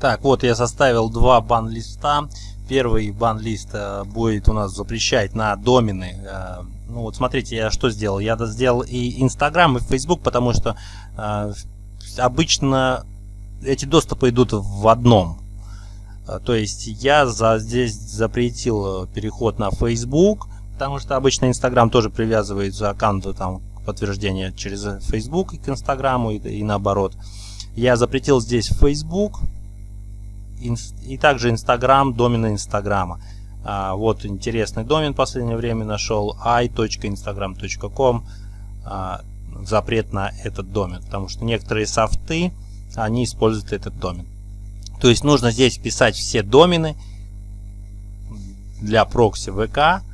Так, вот я составил два бан-листа. Первый бан-лист э, будет у нас запрещать на домены. Э, ну вот смотрите, я что сделал. Я сделал и Инстаграм, и Facebook, потому что э, обычно эти доступы идут в одном. Э, то есть я за, здесь запретил переход на Facebook, потому что обычно Instagram тоже привязывается аккаунту там подтверждение через Facebook к Инстаграму и, и наоборот. Я запретил здесь Facebook и также Instagram, домены Инстаграма. Вот интересный домен в последнее время нашел i.instagram.com а, запрет на этот домен, потому что некоторые софты, они используют этот домен. То есть нужно здесь писать все домены для прокси ВК,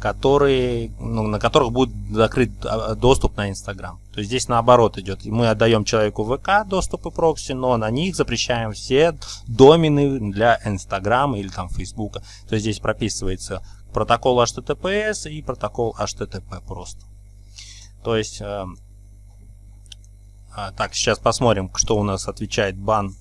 которые, ну, на которых будет закрыт а, доступ на Инстаграм. То есть здесь наоборот идет. Мы отдаем человеку ВК доступы прокси, но на них запрещаем все домены для Инстаграма или там Фейсбука. То есть здесь прописывается протокол HTTPS и протокол HTTP просто. То есть, э, э, так, сейчас посмотрим, что у нас отвечает бан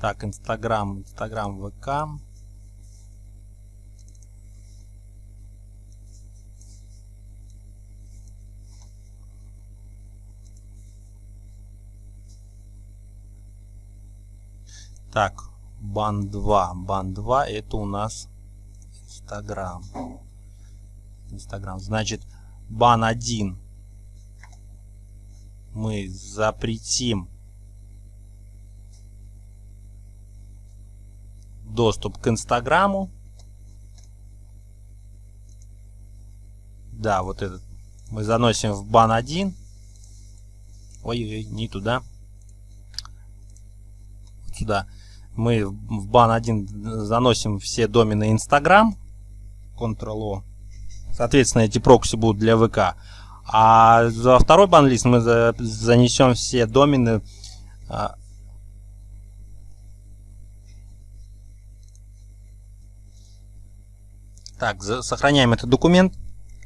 Так, Инстаграм, Инстаграм, ВК. Так, бан 2. Бан 2 это у нас Инстаграм. Инстаграм. Значит, бан 1 мы запретим доступ к Инстаграму. Да, вот этот мы заносим в бан 1. Ой-ой, не туда. сюда. Мы в бан 1 заносим все домены Инстаграм. Ctrl-O. Соответственно, эти прокси будут для ВК. А за второй бан-лист мы занесем все домены а, Так, сохраняем этот документ.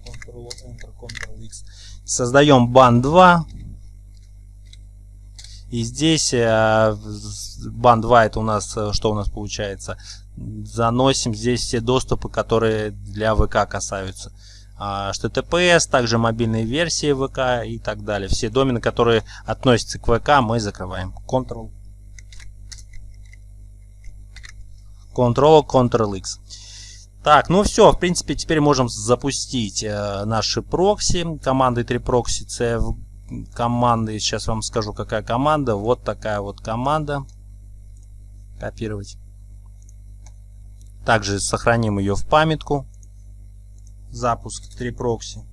Ctrl-Enter, Ctrl-X. Создаем бан 2. И здесь э, бан 2 это у нас, э, что у нас получается? Заносим здесь все доступы, которые для ВК касаются. HTTPS, также мобильные версии ВК и так далее. Все домены, которые относятся к ВК, мы закрываем. Ctrl. Ctrl, Ctrl-X. Так, ну все, в принципе, теперь можем запустить э, наши прокси. Команды 3 прокси Команды. Сейчас вам скажу, какая команда. Вот такая вот команда. Копировать. Также сохраним ее в памятку. Запуск 3 прокси.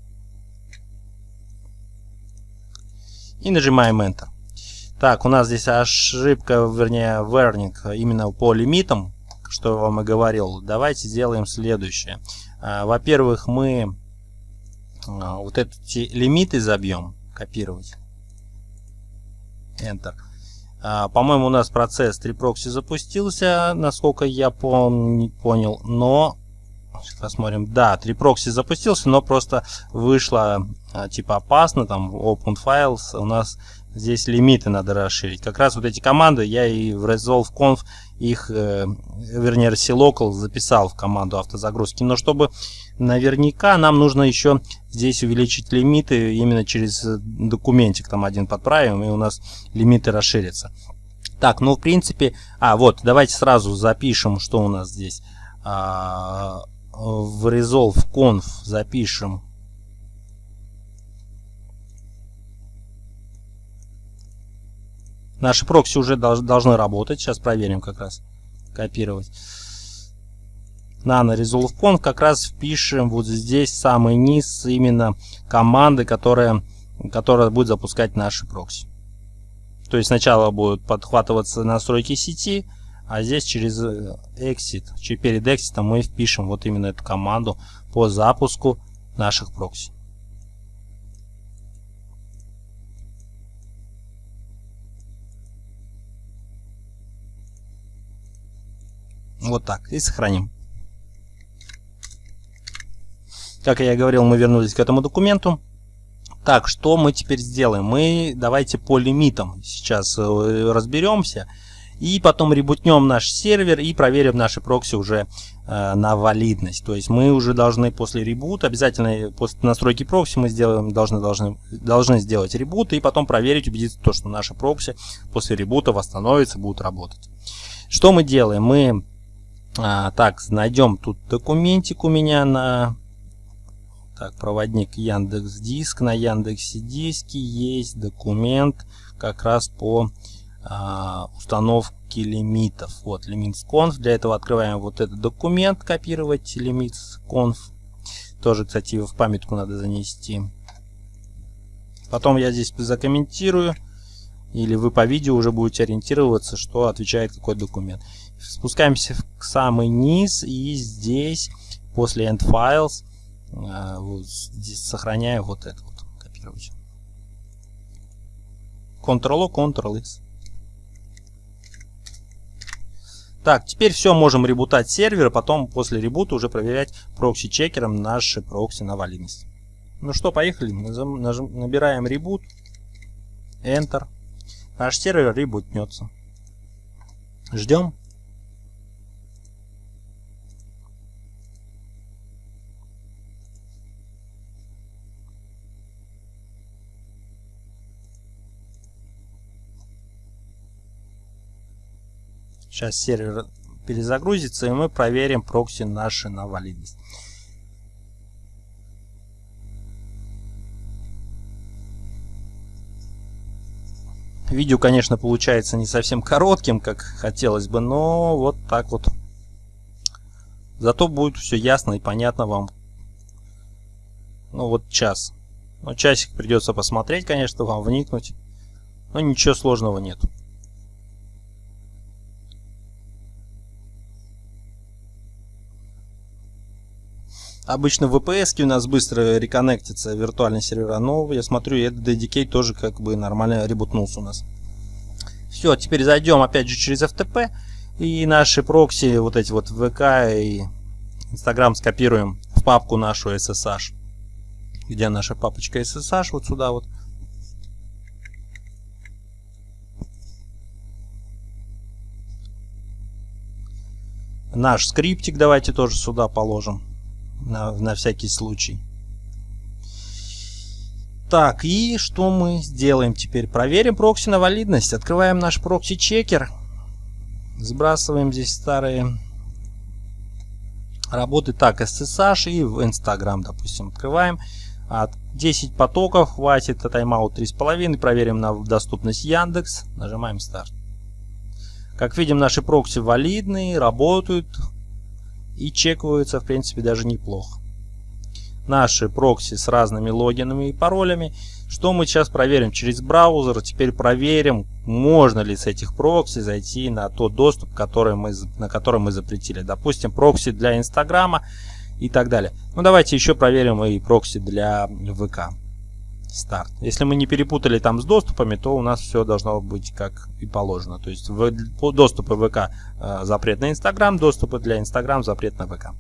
И нажимаем Enter. Так, у нас здесь ошибка, вернее, warning именно по лимитам что я вам и говорил. Давайте сделаем следующее. А, во-первых, мы а, вот эти лимиты забьем. Копировать. Enter. А, по-моему, у нас процесс 3proxy запустился, насколько я понял. Но, посмотрим, да, 3proxy запустился, но просто вышло типа опасно, там open files у нас здесь лимиты надо расширить. Как раз вот эти команды я и в resolve.conf их, э, вернее, RCLocal записал в команду автозагрузки. Но чтобы наверняка нам нужно еще здесь увеличить лимиты именно через документик. Там один подправим и у нас лимиты расширятся. Так, ну в принципе... А, вот, давайте сразу запишем, что у нас здесь. А, в resolve.conf запишем Наши прокси уже должны работать. Сейчас проверим как раз. Копировать. Nano Resolve Conf как раз впишем вот здесь самый низ именно команды, которая, которая будет запускать наши прокси. То есть сначала будут подхватываться настройки сети, а здесь через э, exit, перед exit мы впишем вот именно эту команду по запуску наших прокси. Вот так. И сохраним. Как я говорил, мы вернулись к этому документу. Так, что мы теперь сделаем? Мы давайте по лимитам сейчас э, разберемся. И потом ребутнем наш сервер и проверим наши прокси уже э, на валидность. То есть мы уже должны после ребута, обязательно после настройки прокси мы сделаем, должны, должны, должны сделать ребут и потом проверить, убедиться, то, что наши прокси после ребута восстановятся, будут работать. Что мы делаем? Мы а, так, найдем тут документик у меня на так, проводник Яндекс Диск. На Яндексе Диске есть документ как раз по а, установке лимитов. Вот, лимитс.conf. Для этого открываем вот этот документ, копировать лимитс.conf. Тоже, кстати, в памятку надо занести. Потом я здесь закомментирую. Или вы по видео уже будете ориентироваться, что отвечает какой документ. Спускаемся к самый низ и здесь после end files э, вот здесь сохраняю вот это вот копировать. Ctrl-O, Ctrl-S. Так, теперь все, можем ребутать сервер, а потом после ребута уже проверять прокси-чекером наши прокси на валидность. Ну что, поехали. Набираем ребут. Enter. Наш сервер ребутнется. Ждем. Сейчас сервер перезагрузится, и мы проверим прокси наши на валидность. Видео, конечно, получается не совсем коротким, как хотелось бы, но вот так вот. Зато будет все ясно и понятно вам. Ну вот час. Ну, часик придется посмотреть, конечно, вам вникнуть. Но ничего сложного нет. Обычно в VPS у нас быстро реконнектится виртуальный сервера, но я смотрю, этот DDK тоже как бы нормально ребутнулся у нас. Все, теперь зайдем опять же через FTP и наши прокси, вот эти вот VK и Instagram скопируем в папку нашу SSH. Где наша папочка SSH? Вот сюда вот. Наш скриптик давайте тоже сюда положим на, на всякий случай. Так, и что мы сделаем теперь? Проверим прокси на валидность. Открываем наш прокси-чекер. Сбрасываем здесь старые работы. Так, SSH и в Instagram, допустим, открываем. От 10 потоков хватит, а тайм-аут 3,5. Проверим на доступность Яндекс. Нажимаем старт. Как видим, наши прокси валидные, работают и чекаются в принципе даже неплохо. Наши прокси с разными логинами и паролями. Что мы сейчас проверим через браузер. Теперь проверим, можно ли с этих прокси зайти на тот доступ, который мы, на который мы запретили. Допустим, прокси для Инстаграма и так далее. Ну давайте еще проверим и прокси для ВК старт. Если мы не перепутали там с доступами, то у нас все должно быть как и положено. То есть в, доступы ВК э, запрет на Инстаграм, доступы для Инстаграм запрет на ВК.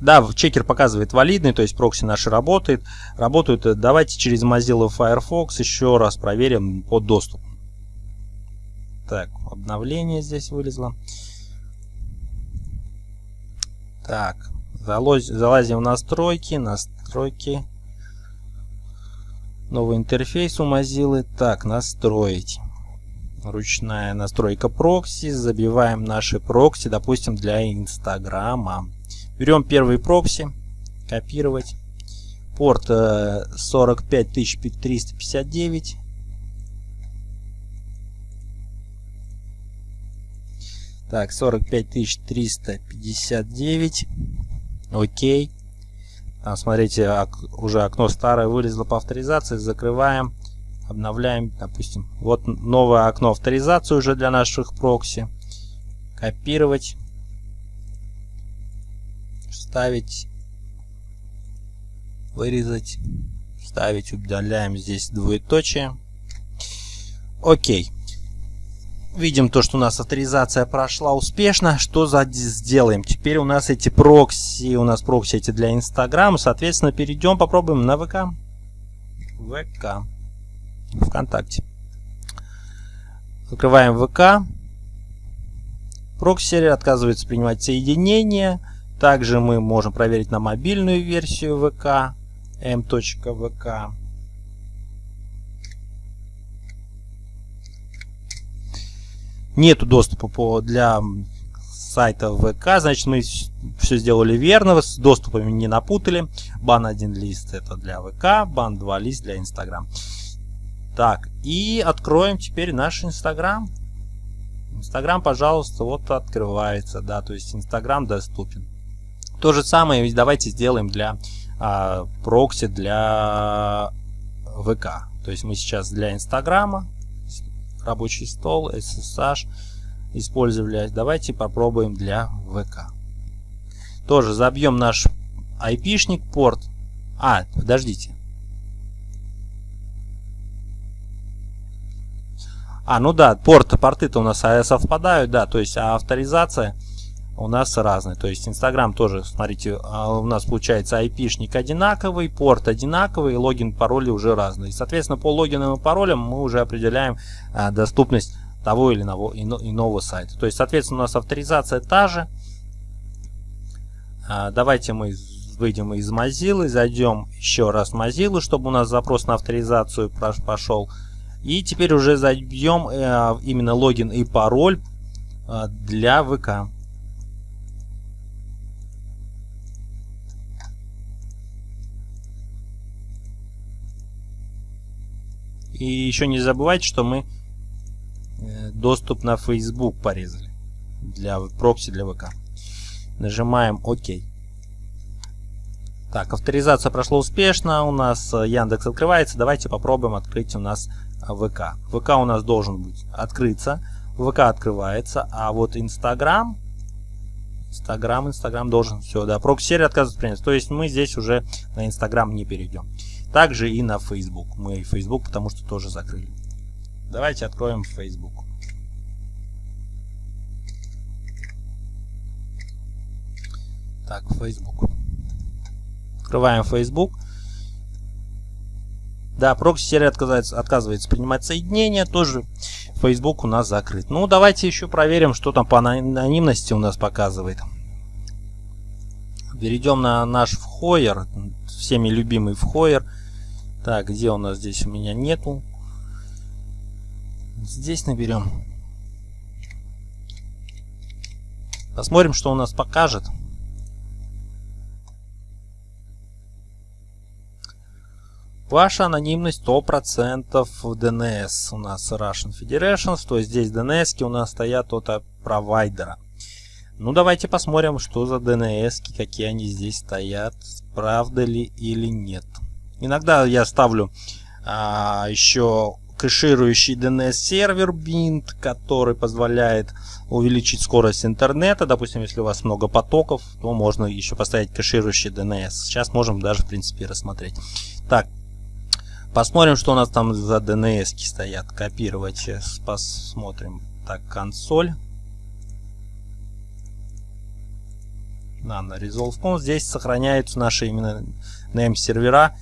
Да, чекер показывает валидный, то есть прокси наши работает. Работают. Э, давайте через Mozilla Firefox еще раз проверим по доступу. Так, обновление здесь вылезло. Так, залазим в настройки, настройки. Новый интерфейс у Mozilla. Так, настроить. Ручная настройка прокси. Забиваем наши прокси, допустим, для Инстаграма. Берем первый прокси. Копировать. Порт э, 45359. Так, 45359. Окей. Там, смотрите, уже окно старое вылезло по авторизации. Закрываем. Обновляем, допустим. Вот новое окно авторизации уже для наших прокси. Копировать. Вставить. Вырезать. Вставить. Удаляем здесь двоеточие. Окей. Видим то, что у нас авторизация прошла успешно. Что за сделаем? Теперь у нас эти прокси, у нас прокси эти для Инстаграма. Соответственно, перейдем, попробуем на ВК. ВК. ВКонтакте. Открываем ВК. Прокси отказывается принимать соединение. Также мы можем проверить на мобильную версию ВК. m.vk. Нету доступа по, для сайта ВК, значит мы все сделали верно, с доступами не напутали. Бан 1 лист это для ВК, бан 2 лист для Инстаграм. Так, и откроем теперь наш Инстаграм. Инстаграм, пожалуйста, вот открывается, да, то есть Инстаграм доступен. То же самое давайте сделаем для а, прокси для ВК. То есть мы сейчас для Инстаграма рабочий стол, SSH использовали. Давайте попробуем для ВК. Тоже забьем наш IP-шник, порт. А, подождите. А, ну да, порты, порты-то у нас совпадают, да, то есть а авторизация у нас разная. То есть Инстаграм тоже, смотрите, а, у нас получается IP-шник одинаковый, порт одинаковый, логин, пароли уже разные. Соответственно, по логинам и паролям мы уже определяем а, доступность того или иного, иного сайта. То есть, соответственно, у нас авторизация та же. А, давайте мы выйдем из Mozilla, зайдем еще раз в Mozilla, чтобы у нас запрос на авторизацию пошел. И теперь уже забьем э, именно логин и пароль для ВК. И еще не забывайте, что мы э, доступ на Facebook порезали для прокси для ВК. Нажимаем ОК. Так, авторизация прошла успешно. У нас э, Яндекс открывается. Давайте попробуем открыть у нас ВК. ВК у нас должен быть открыться. ВК открывается, а вот Инстаграм Инстаграм, Инстаграм должен все, да, прокси-сервер отказывается принять. То есть мы здесь уже на Инстаграм не перейдем. Также и на Facebook. Мы Facebook потому что тоже закрыли. Давайте откроем Facebook. Так, Facebook. Открываем Facebook. Да, прокси-сервер отказывается, отказывается принимать соединение. Тоже Facebook у нас закрыт. Ну, давайте еще проверим, что там по анонимности у нас показывает. Перейдем на наш вхойер, всеми любимый вхойер. Так, где у нас здесь у меня нету. Здесь наберем. Посмотрим, что у нас покажет. Ваша анонимность 100% в DNS. У нас Russian Federation, то есть здесь DNS у нас стоят от провайдера. Ну давайте посмотрим, что за DNS, какие они здесь стоят, правда ли или нет. Иногда я ставлю а, еще кэширующий DNS сервер Bint, который позволяет увеличить скорость интернета. Допустим, если у вас много потоков, то можно еще поставить кэширующий DNS. Сейчас можем даже, в принципе, рассмотреть. Так, Посмотрим, что у нас там за DNS стоят. Копировать. Сейчас посмотрим. Так, консоль. Да, на resolve.com. Здесь сохраняются наши именно name сервера.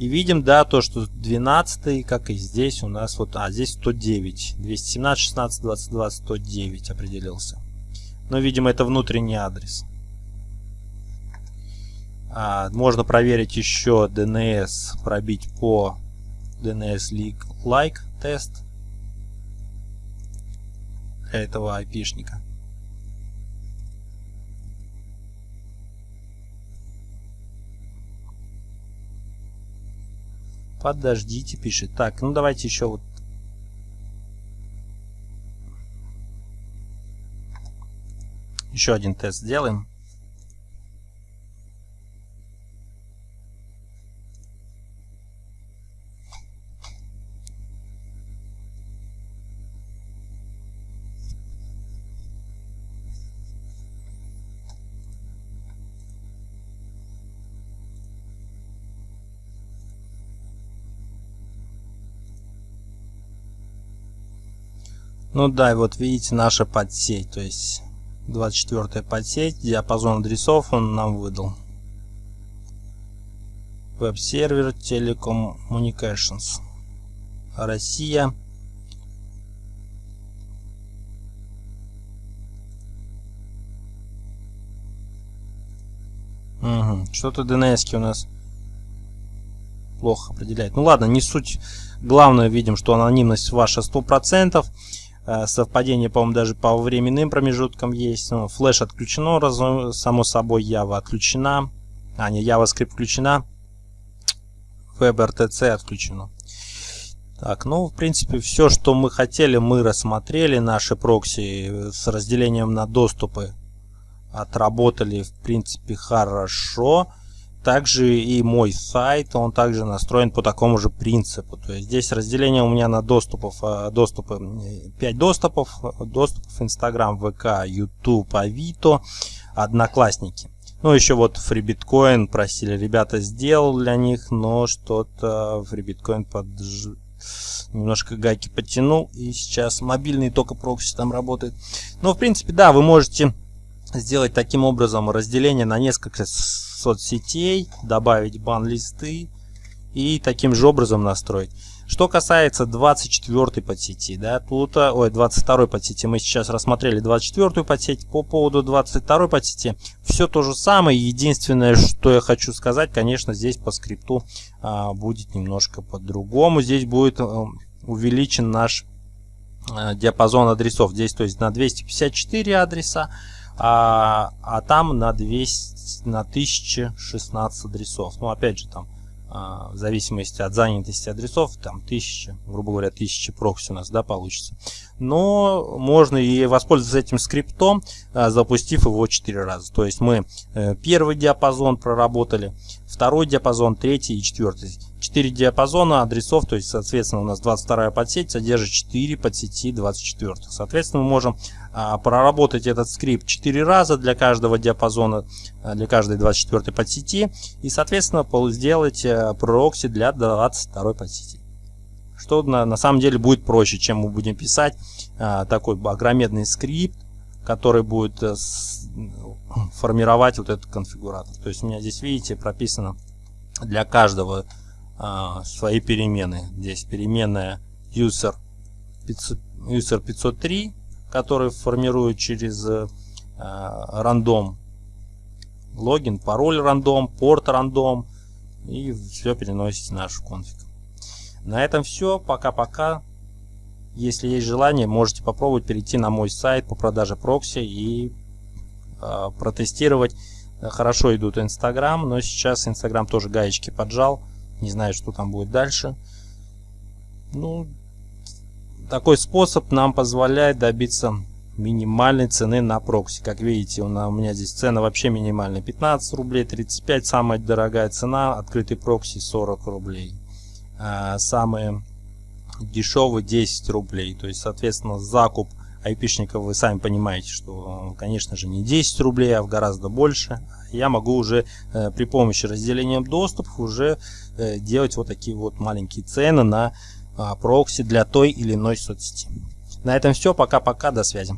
И видим, да, то, что 12, как и здесь у нас вот, а здесь 109. 217, 16, 22, 109 определился. Но, видимо, это внутренний адрес. А, можно проверить еще DNS, пробить по DNS like тест для этого айпишника. Подождите, пишет. Так, ну давайте еще вот Еще один тест сделаем. Ну да, и вот видите наша подсеть, то есть 24 подсеть, диапазон адресов он нам выдал. Веб-сервер Telecom Communications. Россия. Угу. Что-то DNS у нас плохо определяет. Ну ладно, не суть. Главное, видим, что анонимность ваша 100%. Э, совпадение, по-моему, даже по временным промежуткам есть. Ну, флеш отключено, раз, само собой, Java отключена. А, не, JavaScript включена. WebRTC отключено. Так, ну, в принципе, все, что мы хотели, мы рассмотрели. Наши прокси с разделением на доступы отработали, в принципе, хорошо. Также и мой сайт, он также настроен по такому же принципу. То есть здесь разделение у меня на доступов, э, доступы, 5 доступов, доступов Instagram, ВК, YouTube, Авито, Одноклассники. Ну, еще вот FreeBitcoin просили, ребята сделал для них, но что-то FreeBitcoin под... немножко гайки подтянул, и сейчас мобильный только прокси там работает. Но, в принципе, да, вы можете сделать таким образом разделение на несколько соцсетей, добавить бан-листы и таким же образом настроить. Что касается 24 подсети, да, тут, э, ой, 22 подсети, мы сейчас рассмотрели 24 подсеть. По поводу 22 подсети, все то же самое. Единственное, что я хочу сказать, конечно, здесь по скрипту а, будет немножко по-другому. Здесь будет а, увеличен наш а, диапазон адресов. Здесь, то есть, на 254 адреса, а, а там на 200, на 1016 адресов. Ну, опять же, там, а, в зависимости от занятости адресов, там 1000, грубо говоря, 1000 прокси у нас, да, получится. Но можно и воспользоваться этим скриптом, а, запустив его 4 раза. То есть мы э, первый диапазон проработали, второй диапазон, третий и четвертый. 4 диапазона адресов, то есть, соответственно, у нас 22 подсеть содержит 4 подсети 24. Соответственно, мы можем проработать этот скрипт 4 раза для каждого диапазона, а, для каждой 24 подсети, и, соответственно, сделать а, прокси для 22 подсети. Что на, на самом деле будет проще, чем мы будем писать а, такой огромедный скрипт, который будет а, с, формировать вот этот конфигуратор. То есть у меня здесь, видите, прописано для каждого а, свои перемены. Здесь переменная user, 500, user 503, который формирует через а, рандом логин, пароль рандом, порт рандом и все переносится в наш конфиг. На этом все. Пока-пока. Если есть желание, можете попробовать перейти на мой сайт по продаже прокси и э, протестировать. Хорошо идут Инстаграм, но сейчас Инстаграм тоже гаечки поджал. Не знаю, что там будет дальше. Ну, такой способ нам позволяет добиться минимальной цены на прокси. Как видите, у меня здесь цена вообще минимальная. 15 рублей, 35 самая дорогая цена. Открытый прокси 40 рублей. А самые дешевые 10 рублей. То есть, соответственно, закуп айпишников вы сами понимаете, что, конечно же, не 10 рублей, а в гораздо больше. Я могу уже э, при помощи разделения доступов уже э, делать вот такие вот маленькие цены на прокси для той или иной соцсети. На этом все. Пока-пока. До связи.